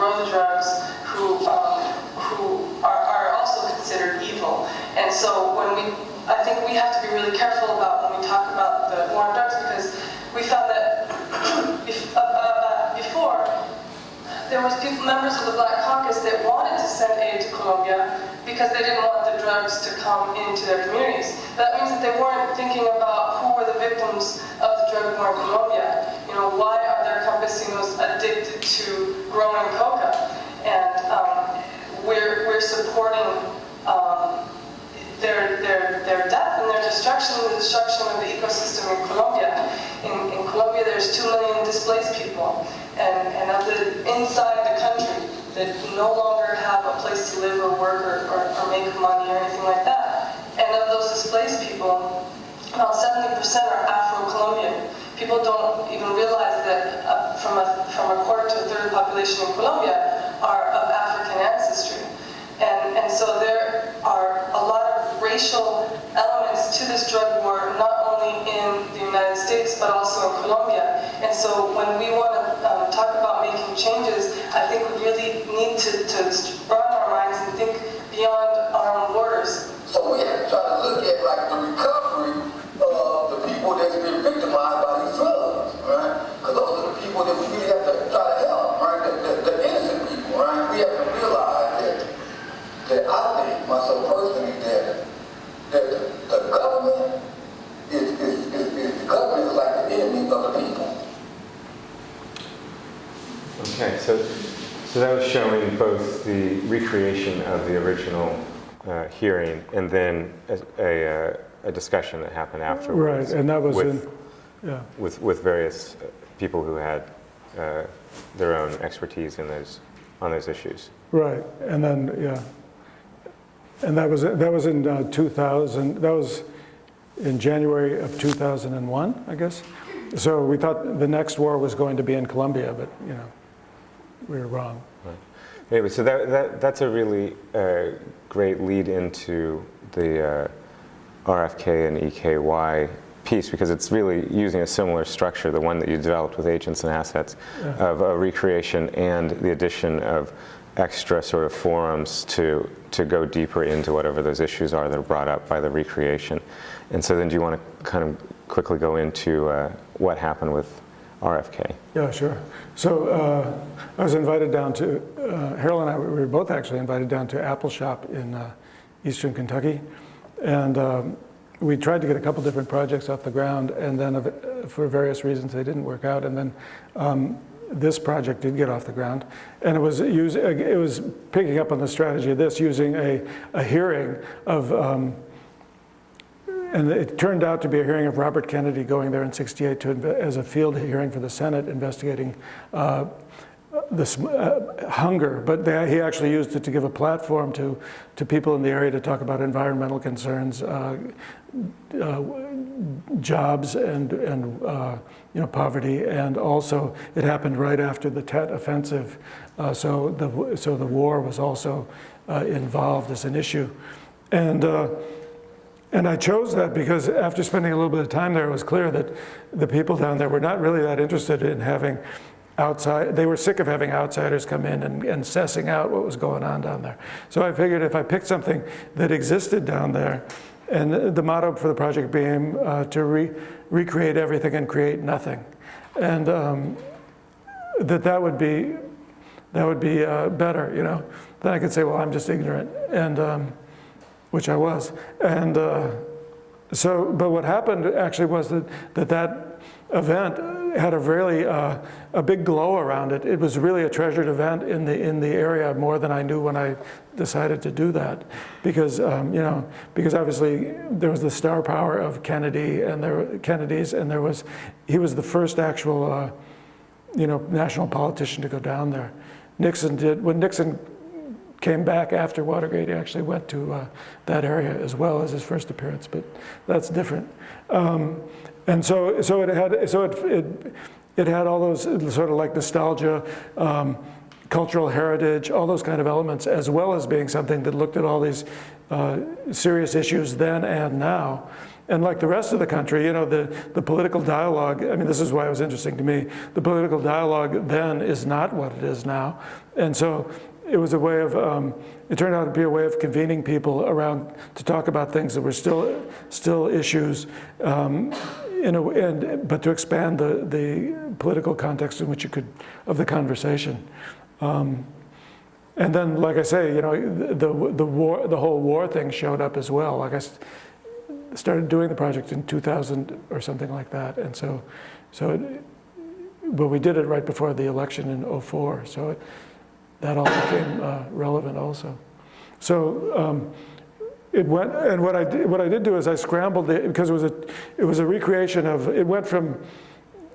grow the drugs, who um, who are, are also considered evil. And so when we, I think we have to be really careful about when we talk about the war on drugs because we found that uh, uh, before there was people, members of the Black Caucus that wanted to send aid to Colombia because they didn't want the drugs to come into their communities. That means that they weren't thinking about who were the victims of the drug war in Colombia. You know, why are their campesinos addicted to growing coca? And um, we're, we're supporting um, their, their, their death and their destruction and the destruction of the ecosystem in Colombia. In, in Colombia, there's two million displaced people, and, and of the inside the country that no longer have a place to live or work or, or, or make money or anything like that. And of those displaced people, about 70% are Afro-Colombian. People don't even realize that uh, from, a, from a quarter to a third of the population in Colombia are of African ancestry. And, and so there are a lot of racial elements to this drug war, not only in the United States, but also in Colombia. And so when we want to um, talk about making changes, I think we really need to, to broaden our minds and think beyond our own borders. So we have to try to look at like the recovery so, so that was showing both the recreation of the original uh, hearing and then a, a, uh, a discussion that happened afterwards. Right, and that was with, in, yeah. with, with various uh, people who had uh, their own expertise in those, on those issues. Right, and then, yeah. And that was, that was in uh, 2000, that was in January of 2001, I guess. So we thought the next war was going to be in Colombia, but, you know, we were wrong. Right. Anyway, so that, that, that's a really uh, great lead into the uh, RFK in EKY piece because it's really using a similar structure, the one that you developed with agents and assets, Yeah. of a recreation and the addition of extra sort of forums to, to go deeper into whatever those issues are that are brought up by the recreation. And so then do you want to kind of quickly go into uh, what happened with RFK? Yeah, sure. So uh, I was invited down to, uh, Harrell and I, we were both actually invited down to Appalshop in uh, eastern Kentucky. And um, we tried to get a couple different projects off the ground, and then uh, for various reasons they didn't work out. And then um, this project did get off the ground, and it was use, it was picking up on the strategy of this, using a, a hearing of. Um, and it turned out to be a hearing of Robert Kennedy going there in 68 to, as a field hearing for the Senate investigating uh, this uh, hunger, but they, he actually used it to give a platform to, to people in the area to talk about environmental concerns, uh, uh, jobs, and, and uh, you know, poverty. And also, it happened right after the Tet Offensive, uh, so, the, so the war was also uh, involved as an issue. And and I chose that because after spending a little bit of time there, it was clear that the people down there were not really that interested in having outside, they were sick of having outsiders come in and, and sussing out what was going on down there. So I figured if I picked something that existed down there and the motto for the project being uh, to re- recreate everything and create nothing. And um, that that would be, that would be uh, better, you know. Then I could say, well, I'm just ignorant, and um, which I was. And uh, so, but what happened actually was that that, that event had a really uh, a big glow around it. It was really a treasured event in the in the area more than I knew when I decided to do that, because um, you know because obviously there was the star power of Kennedy and there Kennedy's and there was he was the first actual uh, you know national politician to go down there. Nixon did when Nixon came back after Watergate. He actually went to uh, that area as well as his first appearance, but that's different. Um, and so, so it had, so it, it, it had all those sort of like nostalgia, um, cultural heritage, all those kind of elements, as well as being something that looked at all these uh, serious issues then and now. And like the rest of the country, you know, the, the political dialogue, I mean, this is why it was interesting to me. The political dialogue then is not what it is now. And so it was a way of, um, it turned out to be a way of convening people around to talk about things that were still, still issues, um, in a, and, but to expand the, the political context in which you could, of the conversation. Um, and then, like I say, you know, the, the, war, the whole war thing showed up as well. Like I started doing the project in 2000 or something like that. And so, so it, but we did it right before the election in 04. So it, that all became uh, relevant also. So um, it went, and what I did, what I did do is I scrambled it because it was a, it was a recreation of. It went from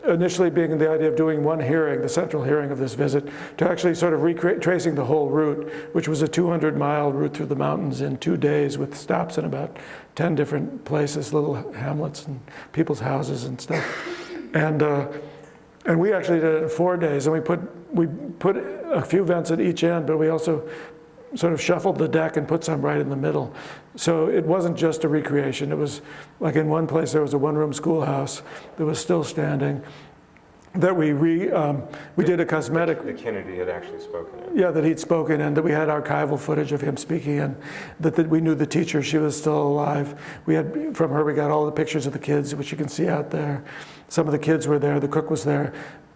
initially being the idea of doing one hearing, the central hearing of this visit, to actually sort of retracing the whole route, which was a 200 mile route through the mountains in two days with stops in about 10 different places, little hamlets and people's houses and stuff. And, uh, and we actually did it in four days, and we put, we put a few vents at each end, but we also sort of shuffled the deck and put some right in the middle. So it wasn't just a recreation. It was like in one place there was a one-room schoolhouse that was still standing that we re, um, we did a cosmetic. That Kennedy had actually spoken in. Yeah, that he'd spoken and that we had archival footage of him speaking and that, that we knew the teacher, she was still alive. We had, from her we got all the pictures of the kids, which you can see out there. Some of the kids were there, the cook was there.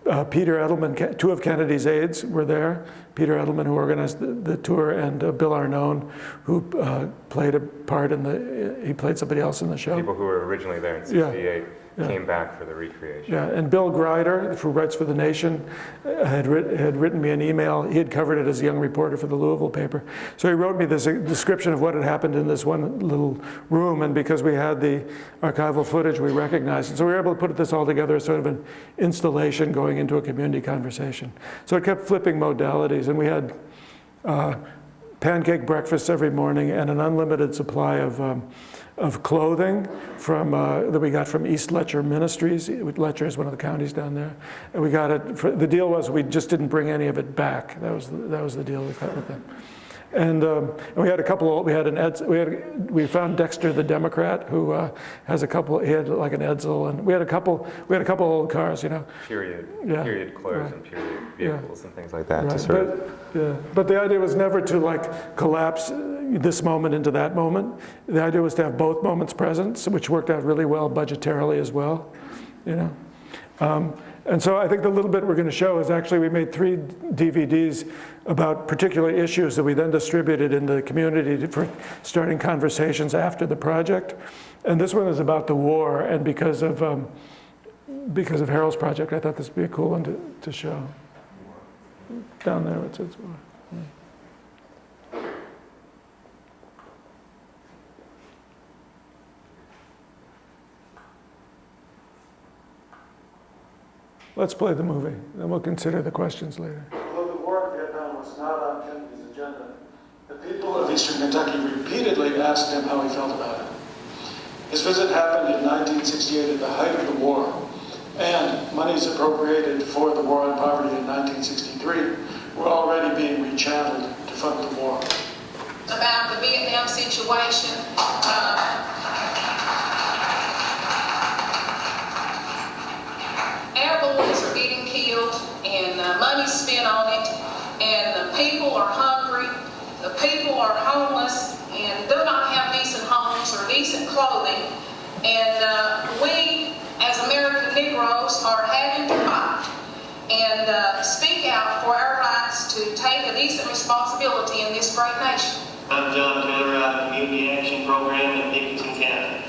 Uh, Peter Edelman, two of Kennedy's aides were there. Peter Edelman, who organized the, the tour, and uh, Bill Arnone, who uh, played a part in the, he played somebody else in the show. People who were originally there in 68 yeah. Came back for the recreation. Yeah, and Bill Greider, who writes for The Nation, had, writ had written me an email. He had covered it as a young reporter for the Louisville paper. So he wrote me this description of what had happened in this one little room, and because we had the archival footage, we recognized it. So we were able to put this all together as sort of an installation going into a community conversation. So it kept flipping modalities, and we had uh, pancake breakfasts every morning and an unlimited supply of um, of clothing from, uh, that we got from East Letcher Ministries. Letcher is one of the counties down there. And we got it, for, the deal was we just didn't bring any of it back. That was the, that was the deal we cut with them. And, um, and, we had a couple. We had an Eds, we had we found Dexter the Democrat who uh, has a couple. He had like an Edsel, and we had a couple. We had a couple old cars, you know. Period. Yeah. Period clothes right. and period vehicles yeah. and things like that. Right. but, yeah. but the idea was never to like collapse this moment into that moment. The idea was to have both moments present, which worked out really well budgetarily as well, you know. Um, and so I think the little bit we're going to show is actually we made three DVDs about particular issues that we then distributed in the community for starting conversations after the project. And this one is about the war, and because of um, because of Harrell's project, I thought this would be a cool one to, to show. Down there it says war. Let's play the movie, then we'll consider the questions later. Although the war in Vietnam was not on Kennedy's agenda, the people of eastern Kentucky repeatedly asked him how he felt about it. His visit happened in 1968 at the height of the war, and monies appropriated for the war on poverty in 1963 were already being rechanneled to fund the war. About the Vietnam situation, uh, boys are getting killed and uh, money spent on it and the people are hungry, the people are homeless and do not have decent homes or decent clothing. And uh, we, as American Negroes, are having to fight and uh, speak out for our rights to take a decent responsibility in this great nation. I'm John Taylor out of the Community Action Program in Dickinson County.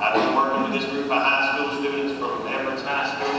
I've been working with this group of high school students from Everett's High School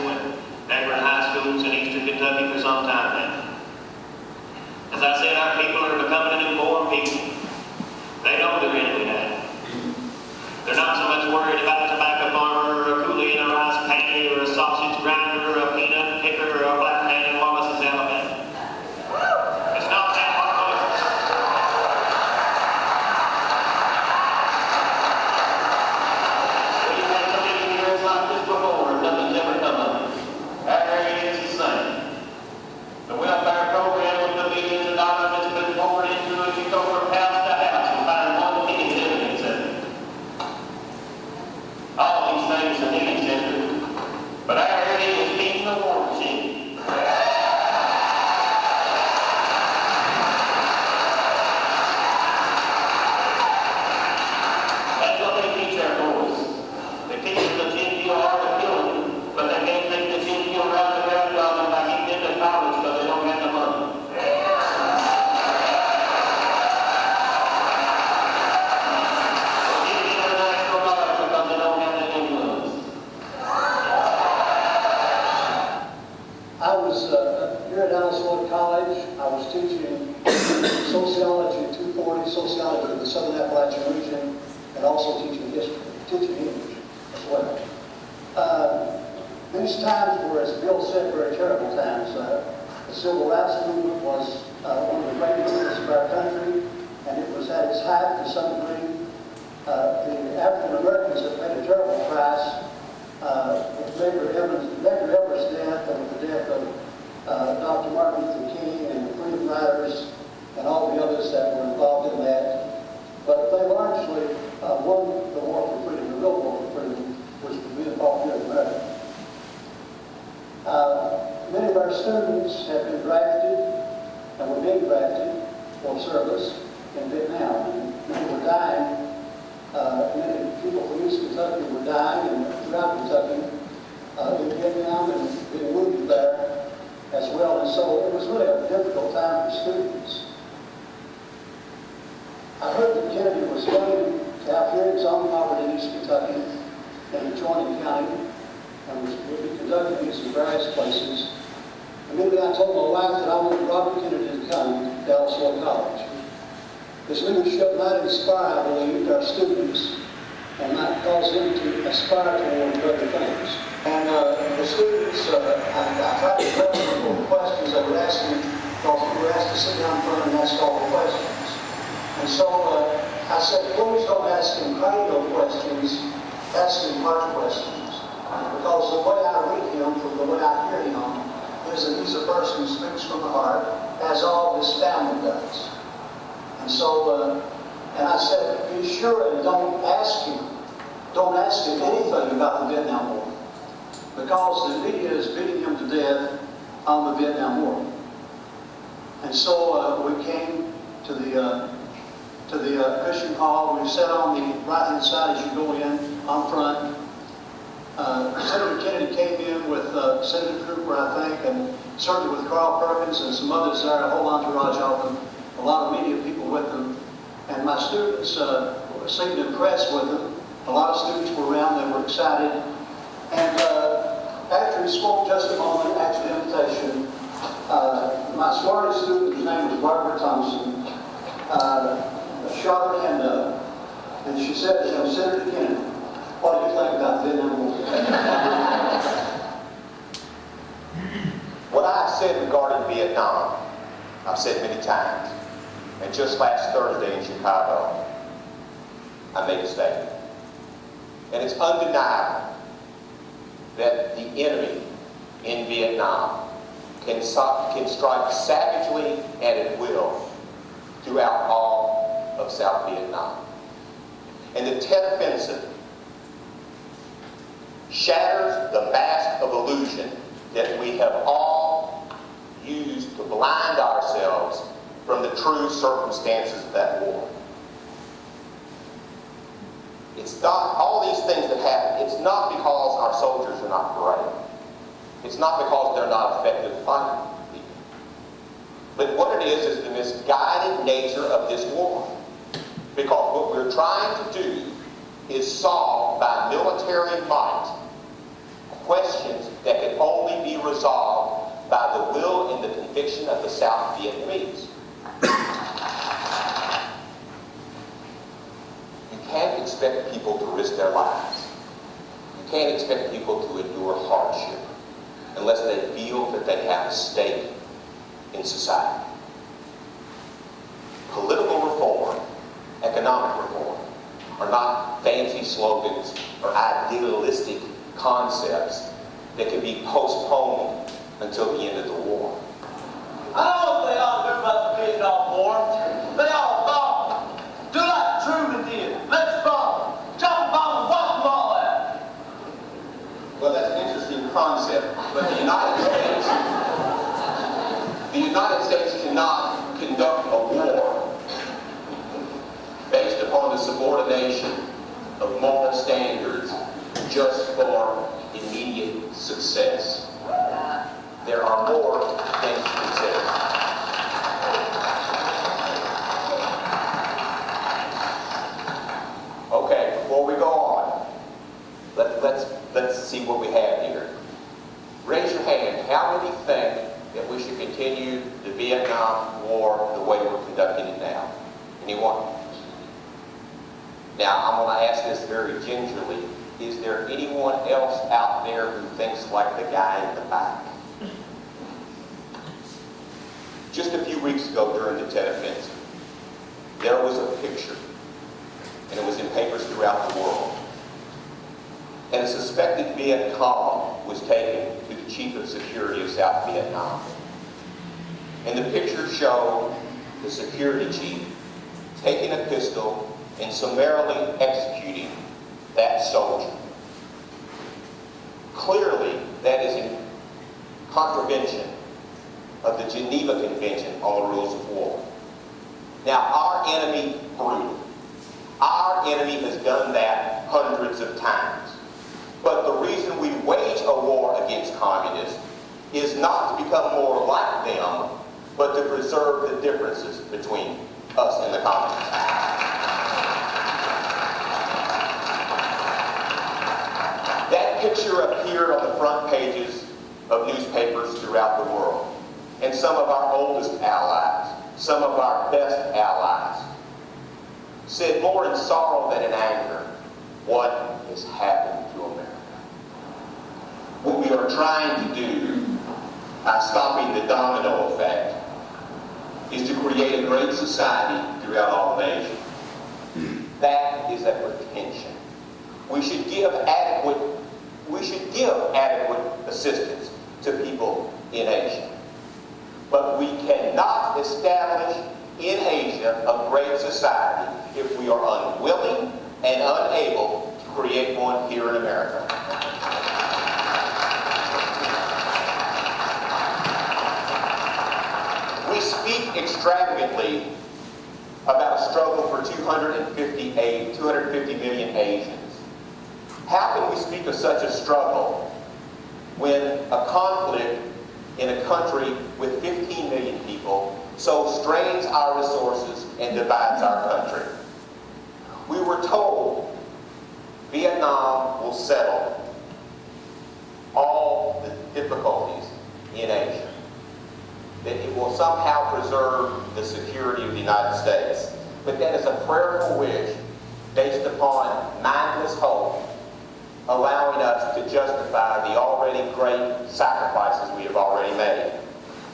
sit down front and ask all the questions. And so uh, I said, please don't ask him cranial questions, ask him heart questions. Because the way I read him, from the way I hear him, is that he's a person who speaks from the heart, as all his family does. And so, uh, and I said, be sure and don't ask him, don't ask him anything about the Vietnam War. Because the media is beating him to death on the Vietnam War. And so uh, we came to the, uh, to the uh, Cushing Hall. We sat on the right-hand side as you go in, on front. Uh, Senator Kennedy came in with uh, Senator Cooper, I think, and certainly with Carl Perkins and some others there, a whole entourage of them, a lot of media people with them. And my students uh, seemed impressed with them. A lot of students were around, they were excited. And after he spoke just a moment after the invitation, uh, my smartest student, whose name was Barbara Thompson, uh, hand up, and she said, you know, Senator Kennedy, what do you think about Vietnam What I said regarding Vietnam, I've said many times, and just last Thursday in Chicago, I made a statement. And it's undeniable that the enemy in Vietnam can, can strike savagely and at will throughout all of South Vietnam. And the Tet Offensive shatters the mask of illusion that we have all used to blind ourselves from the true circumstances of that war. It's not, all these things that happen, it's not because our soldiers are not brave. It's not because they're not effective fighting people. But what it is, is the misguided nature of this war. Because what we're trying to do is solve by military might questions that can only be resolved by the will and the conviction of the South Vietnamese. You can't expect people to risk their lives. You can't expect people to endure hardship unless they feel that they have a stake in society. Political reform, economic reform, are not fancy slogans or idealistic concepts that can be postponed until the end of the war. Extravagantly about a struggle for 250, A- 250 million Asians. How can we speak of such a struggle when a conflict in a country with 15 million people so strains our resources and divides our country? We were told Vietnam will settle all the difficulties in Asia that it will somehow preserve the security of the United States. But that is a prayerful wish based upon mindless hope, allowing us to justify the already great sacrifices we have already made.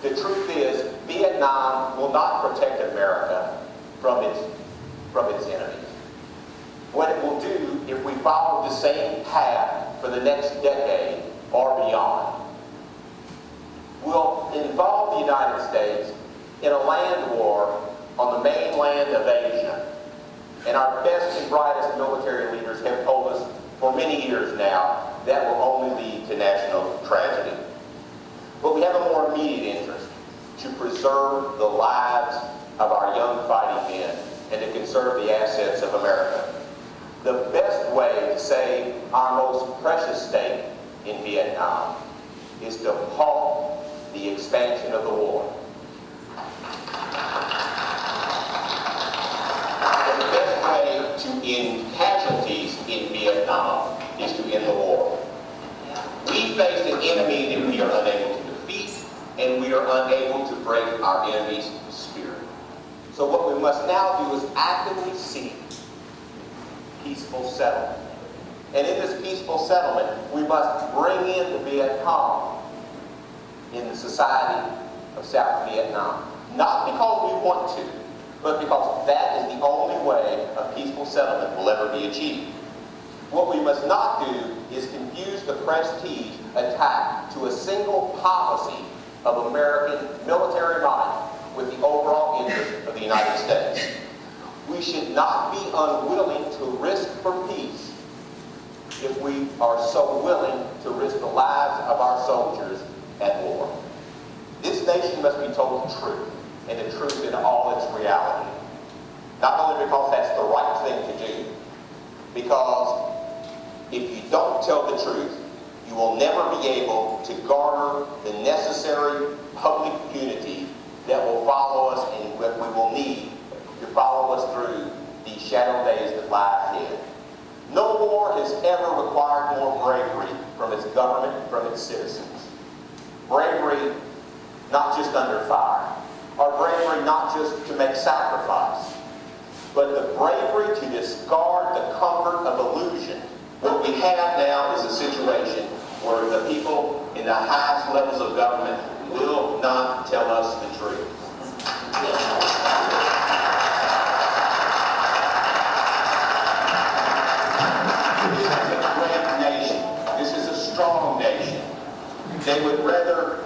The truth is, Vietnam will not protect America from its, from its enemies. What it will do if we follow the same path for the next decade or beyond will involve the United States in a land war on the mainland of Asia. And our best and brightest military leaders have told us for many years now that will only lead to national tragedy. But we have a more immediate interest to preserve the lives of our young fighting men and to conserve the assets of America. the best way to save our most precious state in Vietnam is to halt the expansion of the war. The best way to end casualties in Vietnam is to end the war. We face an enemy that we are unable to defeat, and we are unable to break our enemy's spirit. So what we must now do is actively seek peaceful settlement. And in this peaceful settlement, we must bring in the Viet Cong in the society of South Vietnam. Not because we want to, but because that is the only way a peaceful settlement will ever be achieved. What we must not do is confuse the prestige attached to a single policy of American military might with the overall interest of the United States. We should not be unwilling to risk for peace if we are so willing to risk the lives of our soldiers at war. This nation must be told the truth, and the truth in all its reality. Not only because that's the right thing to do, because if you don't tell the truth, you will never be able to garner the necessary public unity that will follow us and that we will need to follow us through these shadow days that lie ahead. No war has ever required more bravery from its government from its citizens. Bravery not just under fire, or bravery not just to make sacrifice, but the bravery to discard the comfort of illusion. What we have now is a situation where the people in the highest levels of government will not tell us the truth. They would rather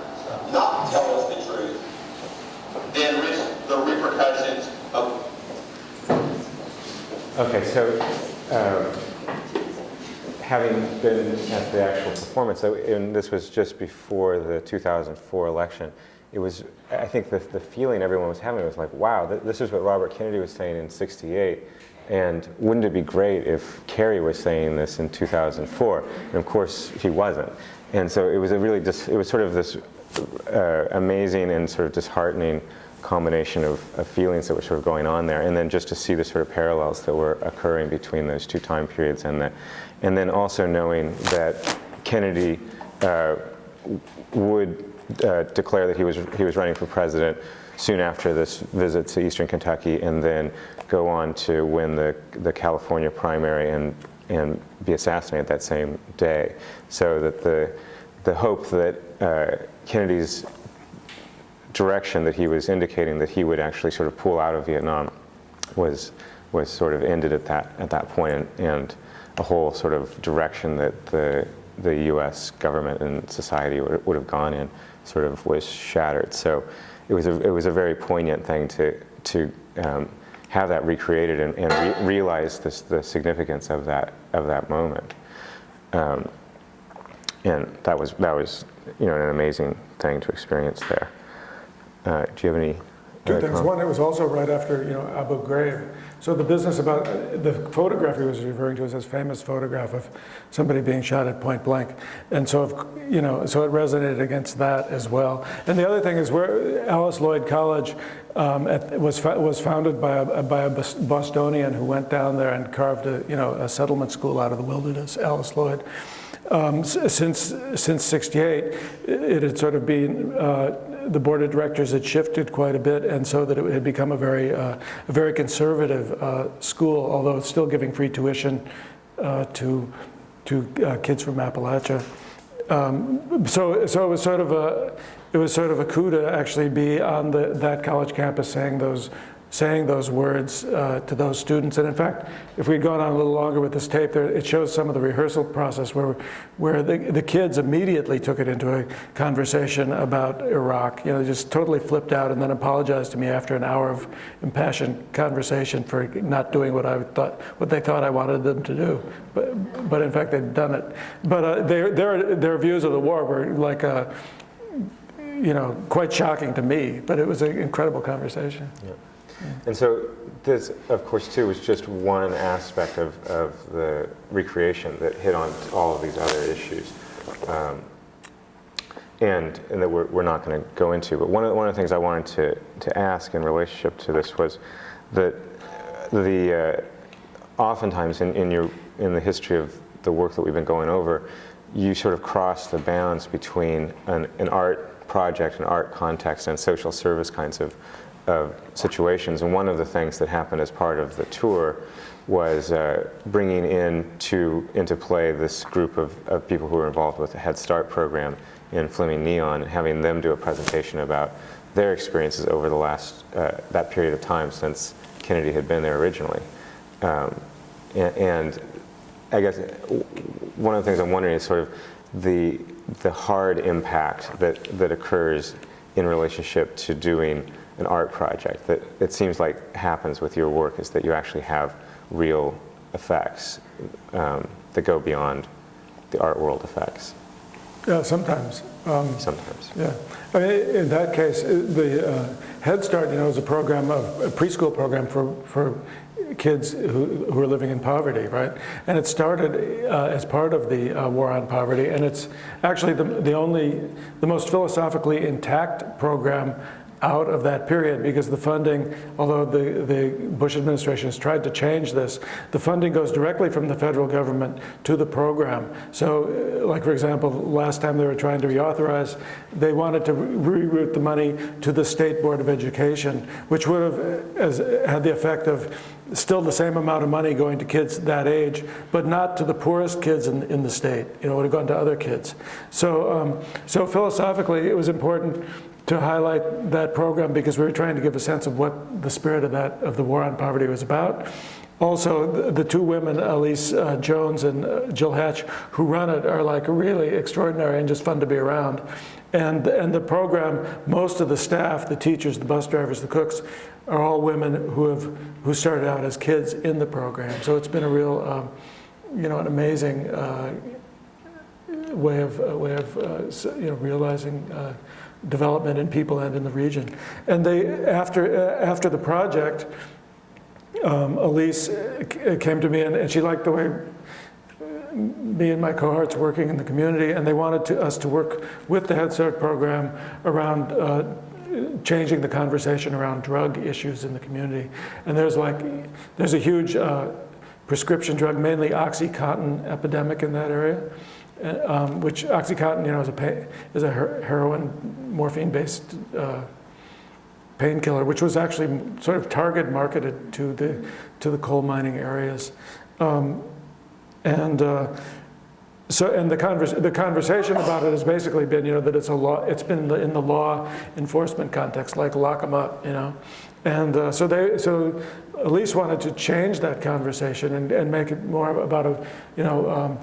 not tell us the truth than risk the repercussions of Okay, so um, having been at the actual performance, and this was just before the 2004 election, it was, I think the, the feeling everyone was having was like, wow, th this is what Robert Kennedy was saying in 68, and wouldn't it be great if Kerry was saying this in 2004? And of course, he wasn't. And so it was a really just, it was sort of this uh, amazing and sort of disheartening combination of, of, feelings that were sort of going on there, and then just to see the sort of parallels that were occurring between those two time periods, and that, and then also knowing that Kennedy uh, would uh, declare that he was he was running for president soon after this visit to Eastern Kentucky, and then go on to win the the California primary and and be assassinated that same day, so that the the hope that uh, Kennedy's direction that he was indicating that he would actually sort of pull out of Vietnam was was sort of ended at that at that point, and, and a whole sort of direction that the the U.S. government and society would, would have gone in sort of was shattered. So it was a it was a very poignant thing to to um, have that recreated and, and re realize this, the significance of that of that moment. Um, and that was that was you know an amazing thing to experience there. Uh, do you have any? Two things. One, it was also right after you know Abu Ghraib. So the business about the photograph he was referring to is this famous photograph of somebody being shot at point blank, and so if, you know so it resonated against that as well. And the other thing is where Alice Lloyd College um, at, was was founded by a, by a Bostonian who went down there and carved a you know a settlement school out of the wilderness. Alice Lloyd. Um, since since '68, it had sort of been uh, the board of directors had shifted quite a bit, and so that it had become a very uh, a very conservative uh, school, although still giving free tuition uh, to to uh, kids from Appalachia. Um, so so it was sort of a it was sort of a coup to actually be on the, that college campus saying those saying those words uh, to those students. And in fact, if we'd gone on a little longer with this tape, there, it shows some of the rehearsal process where, where the, the kids immediately took it into a conversation about Iraq. You know, just totally flipped out and then apologized to me after an hour of impassioned conversation for not doing what I thought, what they thought I wanted them to do. But, but in fact, they'd done it. But uh, their, their, their views of the war were like, a, you know, quite shocking to me. But it was an incredible conversation. Yeah. And so this, of course, too, was just one aspect of, of the recreation that hit on all of these other issues. Um, and, and that we're, we're not going to go into. But one of, the, one of the things I wanted to, to ask in relationship to this was that the, uh, oftentimes in, in, your, in the history of the work that we've been going over, you sort of cross the bounds between an, an art project, an art context, and social service kinds of, of situations. And one of the things that happened as part of the tour was uh, bringing in to, into play this group of, of people who were involved with the Head Start program in Fleming Neon, and having them do a presentation about their experiences over the last, uh, that period of time since Kennedy had been there originally. Um, and, and I guess one of the things I'm wondering is sort of the, the hard impact that, that occurs in relationship to doing an art project that it seems like happens with your work is that you actually have real effects um, that go beyond the art world effects. Yeah, sometimes. Um, sometimes. Yeah. I mean, in that case, the uh, Head Start, you know, is a program, of, a preschool program for, for kids who, who are living in poverty, right? And it started uh, as part of the uh, war on poverty, and it's actually the, the only, the most philosophically intact program out of that period because the funding, although the, the Bush administration has tried to change this, the funding goes directly from the federal government to the program. So, uh, like for example, last time they were trying to reauthorize, they wanted to reroute the money to the State Board of Education, which would have uh, as, had the effect of still the same amount of money going to kids that age, but not to the poorest kids in, in the state. You know, it would have gone to other kids. So, um, so philosophically, it was important to highlight that program because we were trying to give a sense of what the spirit of that of the war on poverty was about. Also, the, the two women, Elise uh, Jones and uh, Jill Hatch, who run it, are like really extraordinary and just fun to be around. And, and the program, most of the staff, the teachers, the bus drivers, the cooks, are all women who have who started out as kids in the program. So it's been a real, um, you know, an amazing uh, way of way of uh, you know realizing uh, development in people and in the region. And they, after, uh, after the project, um, Elise uh, came to me and, and, she liked the way uh, me and my cohorts working in the community and they wanted to, us to work with the Head Start program around uh, changing the conversation around drug issues in the community. And there's like, there's a huge uh, prescription drug, mainly Oxycontin epidemic in that area um, which OxyContin, you know, is a, is a heroin, morphine-based uh, painkiller, which was actually sort of target marketed to the to the coal mining areas, um, and. Uh, so, and the, convers the conversation about it has basically been, you know, that it's a law, it's been in the, in the law enforcement context, like lock them up, you know. And uh, so they, so Elise wanted to change that conversation and, and make it more about a, you know, um,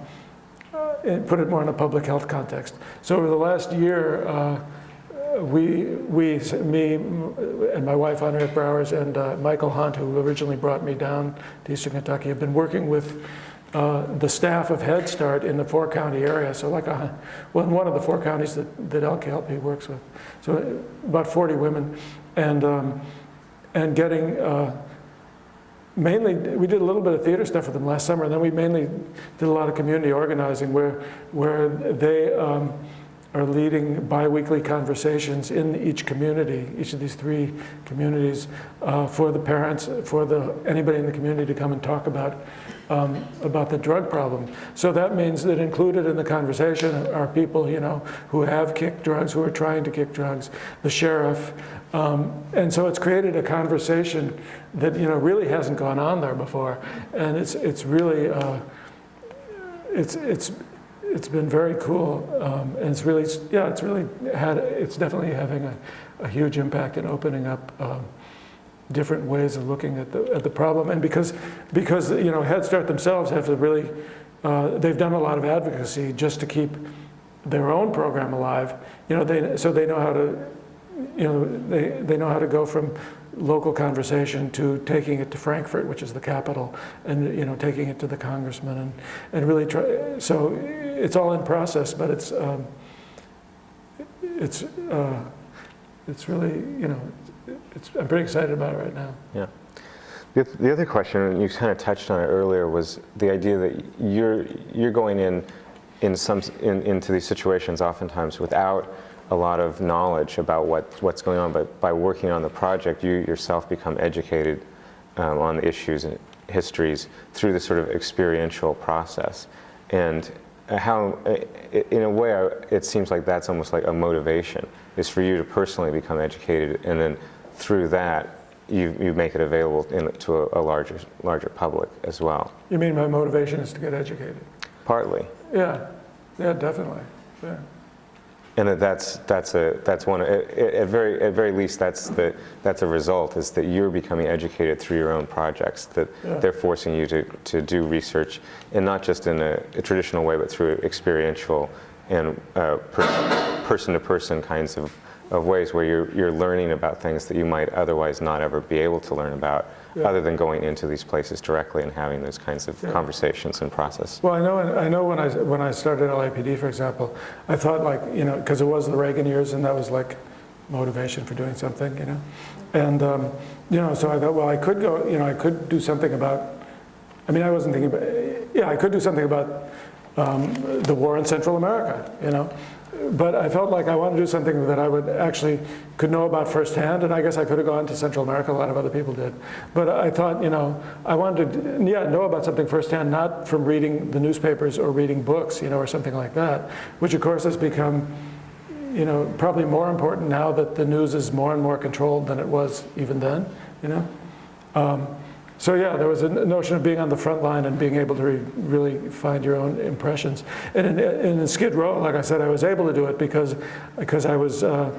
and put it more in a public health context. So over the last year, uh, we, we, me and my wife, Henriette Brouwers, and uh, Michael Hunt, who originally brought me down to Eastern Kentucky, have been working with uh, the staff of Head Start in the four county area. So like, a, well, in one of the four counties that, that LKLP works with. So about 40 women. And, um, and getting uh, mainly, we did a little bit of theater stuff with them last summer, and then we mainly did a lot of community organizing where, where they um, are leading biweekly conversations in each community, each of these three communities, uh, for the parents, for the, anybody in the community to come and talk about um, about the drug problem. So that means that included in the conversation are people, you know, who have kicked drugs, who are trying to kick drugs, the sheriff, um, and so it's created a conversation that, you know, really hasn't gone on there before, and it's it's really uh, it's it's it's been very cool, um, and it's really yeah, it's really had it's definitely having a, a huge impact in opening up. Different ways of looking at the, at the problem. And because, because you know, Head Start themselves have to really, uh, they've done a lot of advocacy just to keep their own program alive. You know, they, so they know how to, you know, they, they know how to go from local conversation to taking it to Frankfort, which is the capital, and you know, taking it to the congressman, and, and really try. So it's all in process, but it's um, it's uh, it's really you know it's, I'm pretty excited about it right now. Yeah. The, the other question, and you kind of touched on it earlier, was the idea that you're you're going in in some in, into these situations oftentimes without a lot of knowledge about what what's going on, but by working on the project, you yourself become educated um, on the issues and histories through this sort of experiential process, and how, in a way, it seems like that's almost like a motivation, is for you to personally become educated, and then through that, you, you make it available in, to a, a larger, larger public as well. You mean my motivation is to get educated? Partly. Yeah, yeah, definitely. Yeah. And that that's that's a that's one at, very at very least that's the that's a result is that you're becoming educated through your own projects that Yeah. they're forcing you to, to do research and not just in a, a traditional way but through experiential and uh, person to person kinds of, of ways where you're you're learning about things that you might otherwise not ever be able to learn about Yeah. other than going into these places directly and having those kinds of Yeah. conversations and process. Well, I know, I know when I, when I started LAPD, for example, I thought like, you know, because it was the Reagan years and that was like motivation for doing something, you know? And, um, you know, so I thought, well, I could go, you know, I could do something about, I mean, I wasn't thinking about, yeah, I could do something about um, the war in Central America, you know? But I felt like I wanted to do something that I would actually could know about firsthand, and I guess I could have gone to Central America, a lot of other people did. But I thought, you know, I wanted to, yeah, know about something firsthand, not from reading the newspapers or reading books, you know, or something like that, which of course has become, you know, probably more important now that the news is more and more controlled than it was even then, you know? Um, so yeah, there was a notion of being on the front line and being able to re really find your own impressions. And in, in, Skid Row, like I said, I was able to do it because, because I was, uh,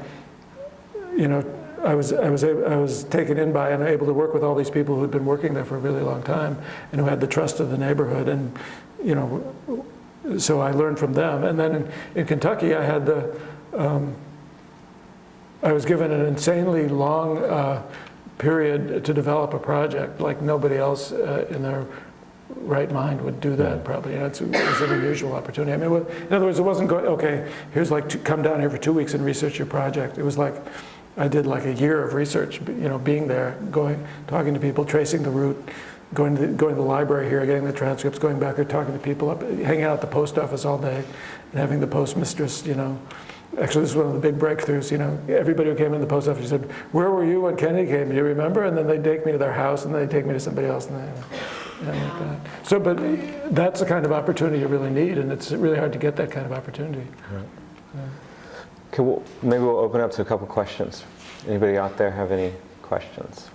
you know, I was, I, was, I was taken in by and able to work with all these people who had been working there for a really long time and who had the trust of the neighborhood. And, you know, so I learned from them. And then in, in Kentucky, I had the, um, I was given an insanely long uh, period to develop a project like nobody else uh, in their right mind would do that probably. You know, it's, it was an unusual opportunity. I mean, was- in other words, it wasn't going, okay, here's like, to come down here for two weeks and research your project. It was like, I did like a year of research, you know, being there, going, talking to people, tracing the route, going to the, going to the library here, getting the transcripts, going back there, talking to people, up, hanging out at the post office all day, and having the postmistress, you know, Actually, this is one of the big breakthroughs. You know, everybody who came in the post office said, "Where were you when Kennedy came? Do you remember?" And then they take me to their house, and then they take me to somebody else, and, they, and like that. So, but that's the kind of opportunity you really need, and it's really hard to get that kind of opportunity. Okay, well, maybe we'll open up to a couple questions. Anybody out there have any questions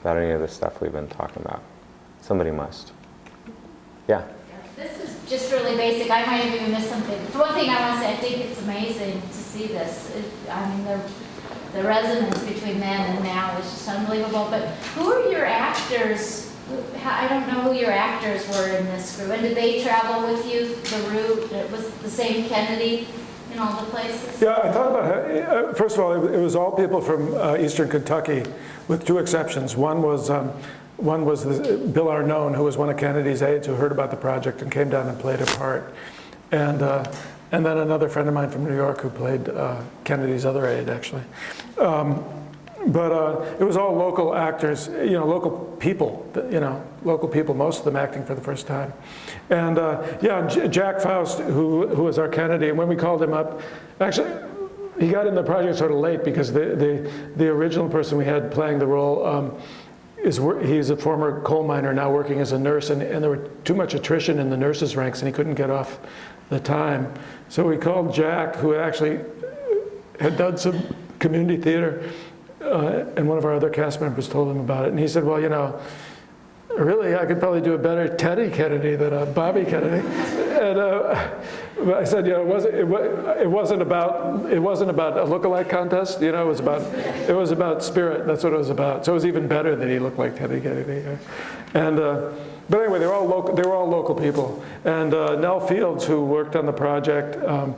about any of the stuff we've been talking about? Somebody must. Yeah. Just really basic. I might have even missed something. The one thing I want to say, I think it's amazing to see this. It- I mean, the, the resonance between then and now is just unbelievable. But who are your actors? I don't know who your actors were in this group. And did they travel with you the route? It was the same Kennedy in all the places? Yeah, I thought about it. Uh, First of all, it it was all people from uh, eastern Kentucky, with two exceptions. One was um, one was the, Bill Arnone, who was one of Kennedy's aides, who heard about the project and came down and played a part, and uh, and then another friend of mine from New York who played uh, Kennedy's other aide, actually. Um, but uh, it was all local actors, you know, local people, you know, local people, most of them acting for the first time. And uh, yeah, J Jack Faust, who, who was our Kennedy, and when we called him up, actually, he got in the project sort of late because the, the, the original person we had playing the role um, is he's a former coal miner now working as a nurse, and, and there were too much attrition in the nurses' ranks, and he couldn't get off the time. So we called Jack, who actually had done some community theater, uh, and one of our other cast members told him about it, and he said, "Well, you know." Really, I could probably do a better Teddy Kennedy than a Bobby Kennedy. And uh, I said, you know, it wasn't, it, it wasn't about it wasn't about a lookalike contest. You know, it was about it was about spirit. That's what it was about. So it was even better that he looked like Teddy Kennedy. And uh, but anyway, they were all local. They were all local people. And uh, Nell Fields, who worked on the project. Um,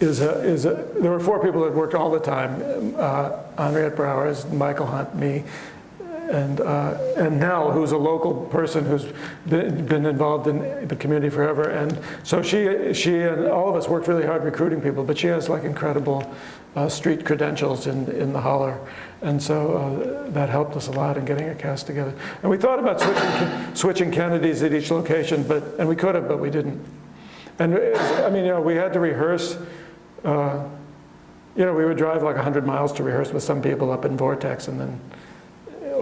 is a, is a, there were four people that worked all the time. Uh, Henriette Brouwers, Michael Hunt, me, and, uh, and Nell, who's a local person who's been, been involved in the community forever. And so she, she and all of us worked really hard recruiting people, but she has like incredible uh, street credentials in, in the holler. And so uh, that helped us a lot in getting a cast together. And we thought about switching, switching Kennedys at each location, but, and we could have, but we didn't. And I mean, you know, we had to rehearse, uh, you know, we would drive like 100 miles to rehearse with some people up in Vortex and then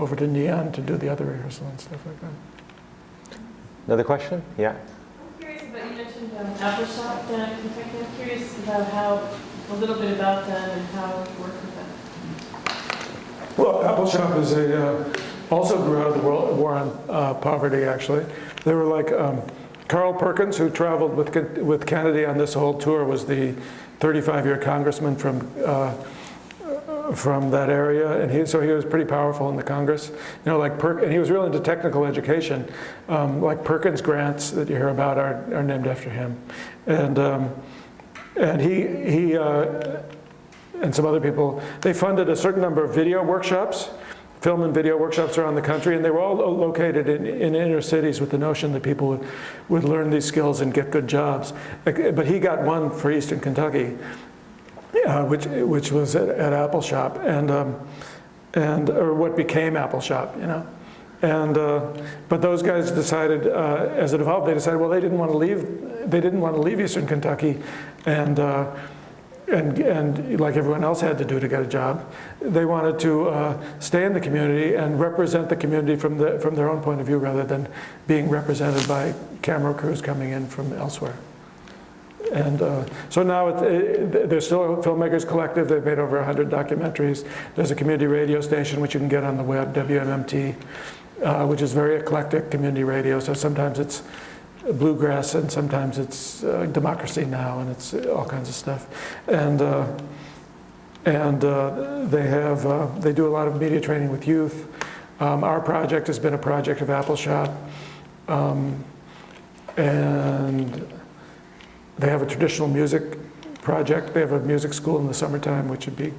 over to Neon to do the other rehearsal and stuff like that. Another question? Yeah. I'm curious about, you mentioned um, Appalshop, uh, Kentucky. I'm curious about how, a little bit about them and how you work with them. Well, Appalshop is a, uh, also grew out of the world, war on uh, poverty, actually. They were like, um, Carl Perkins, who traveled with, with Kennedy on this whole tour, was the 35-year congressman from, uh, from that area, and he, so he was pretty powerful in the Congress. You know, like, and he was real into technical education. Um, like Perkins grants that you hear about are, are named after him. And, um, and he, he uh, and some other people, they funded a certain number of video workshops, film and video workshops around the country, and they were all located in, in inner cities with the notion that people would, would learn these skills and get good jobs. But he got one for Eastern Kentucky, uh, which, which was at, at Appalshop, and, um, and, or what became Appalshop, you know. And, uh, but those guys decided, uh, as it evolved, they decided, well, they didn't want to leave, they didn't want to leave Eastern Kentucky, and, uh, and, and like everyone else had to do to get a job, they wanted to uh, stay in the community and represent the community from, the, from their own point of view rather than being represented by camera crews coming in from elsewhere. And uh, so now it, it, there's still a filmmakers collective. They've made over 100 documentaries. There's a community radio station which you can get on the web, WMMT, uh, which is very eclectic community radio. So sometimes it's bluegrass and sometimes it's uh, democracy now and it's all kinds of stuff. And uh, and uh, they have uh, they do a lot of media training with youth. Um, our project has been a project of Appalshop, um, and they have a traditional music project. They have a music school in the summertime, which would be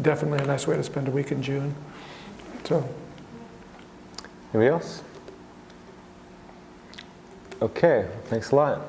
definitely a nice way to spend a week in June. So. Anybody else? Okay, thanks a lot.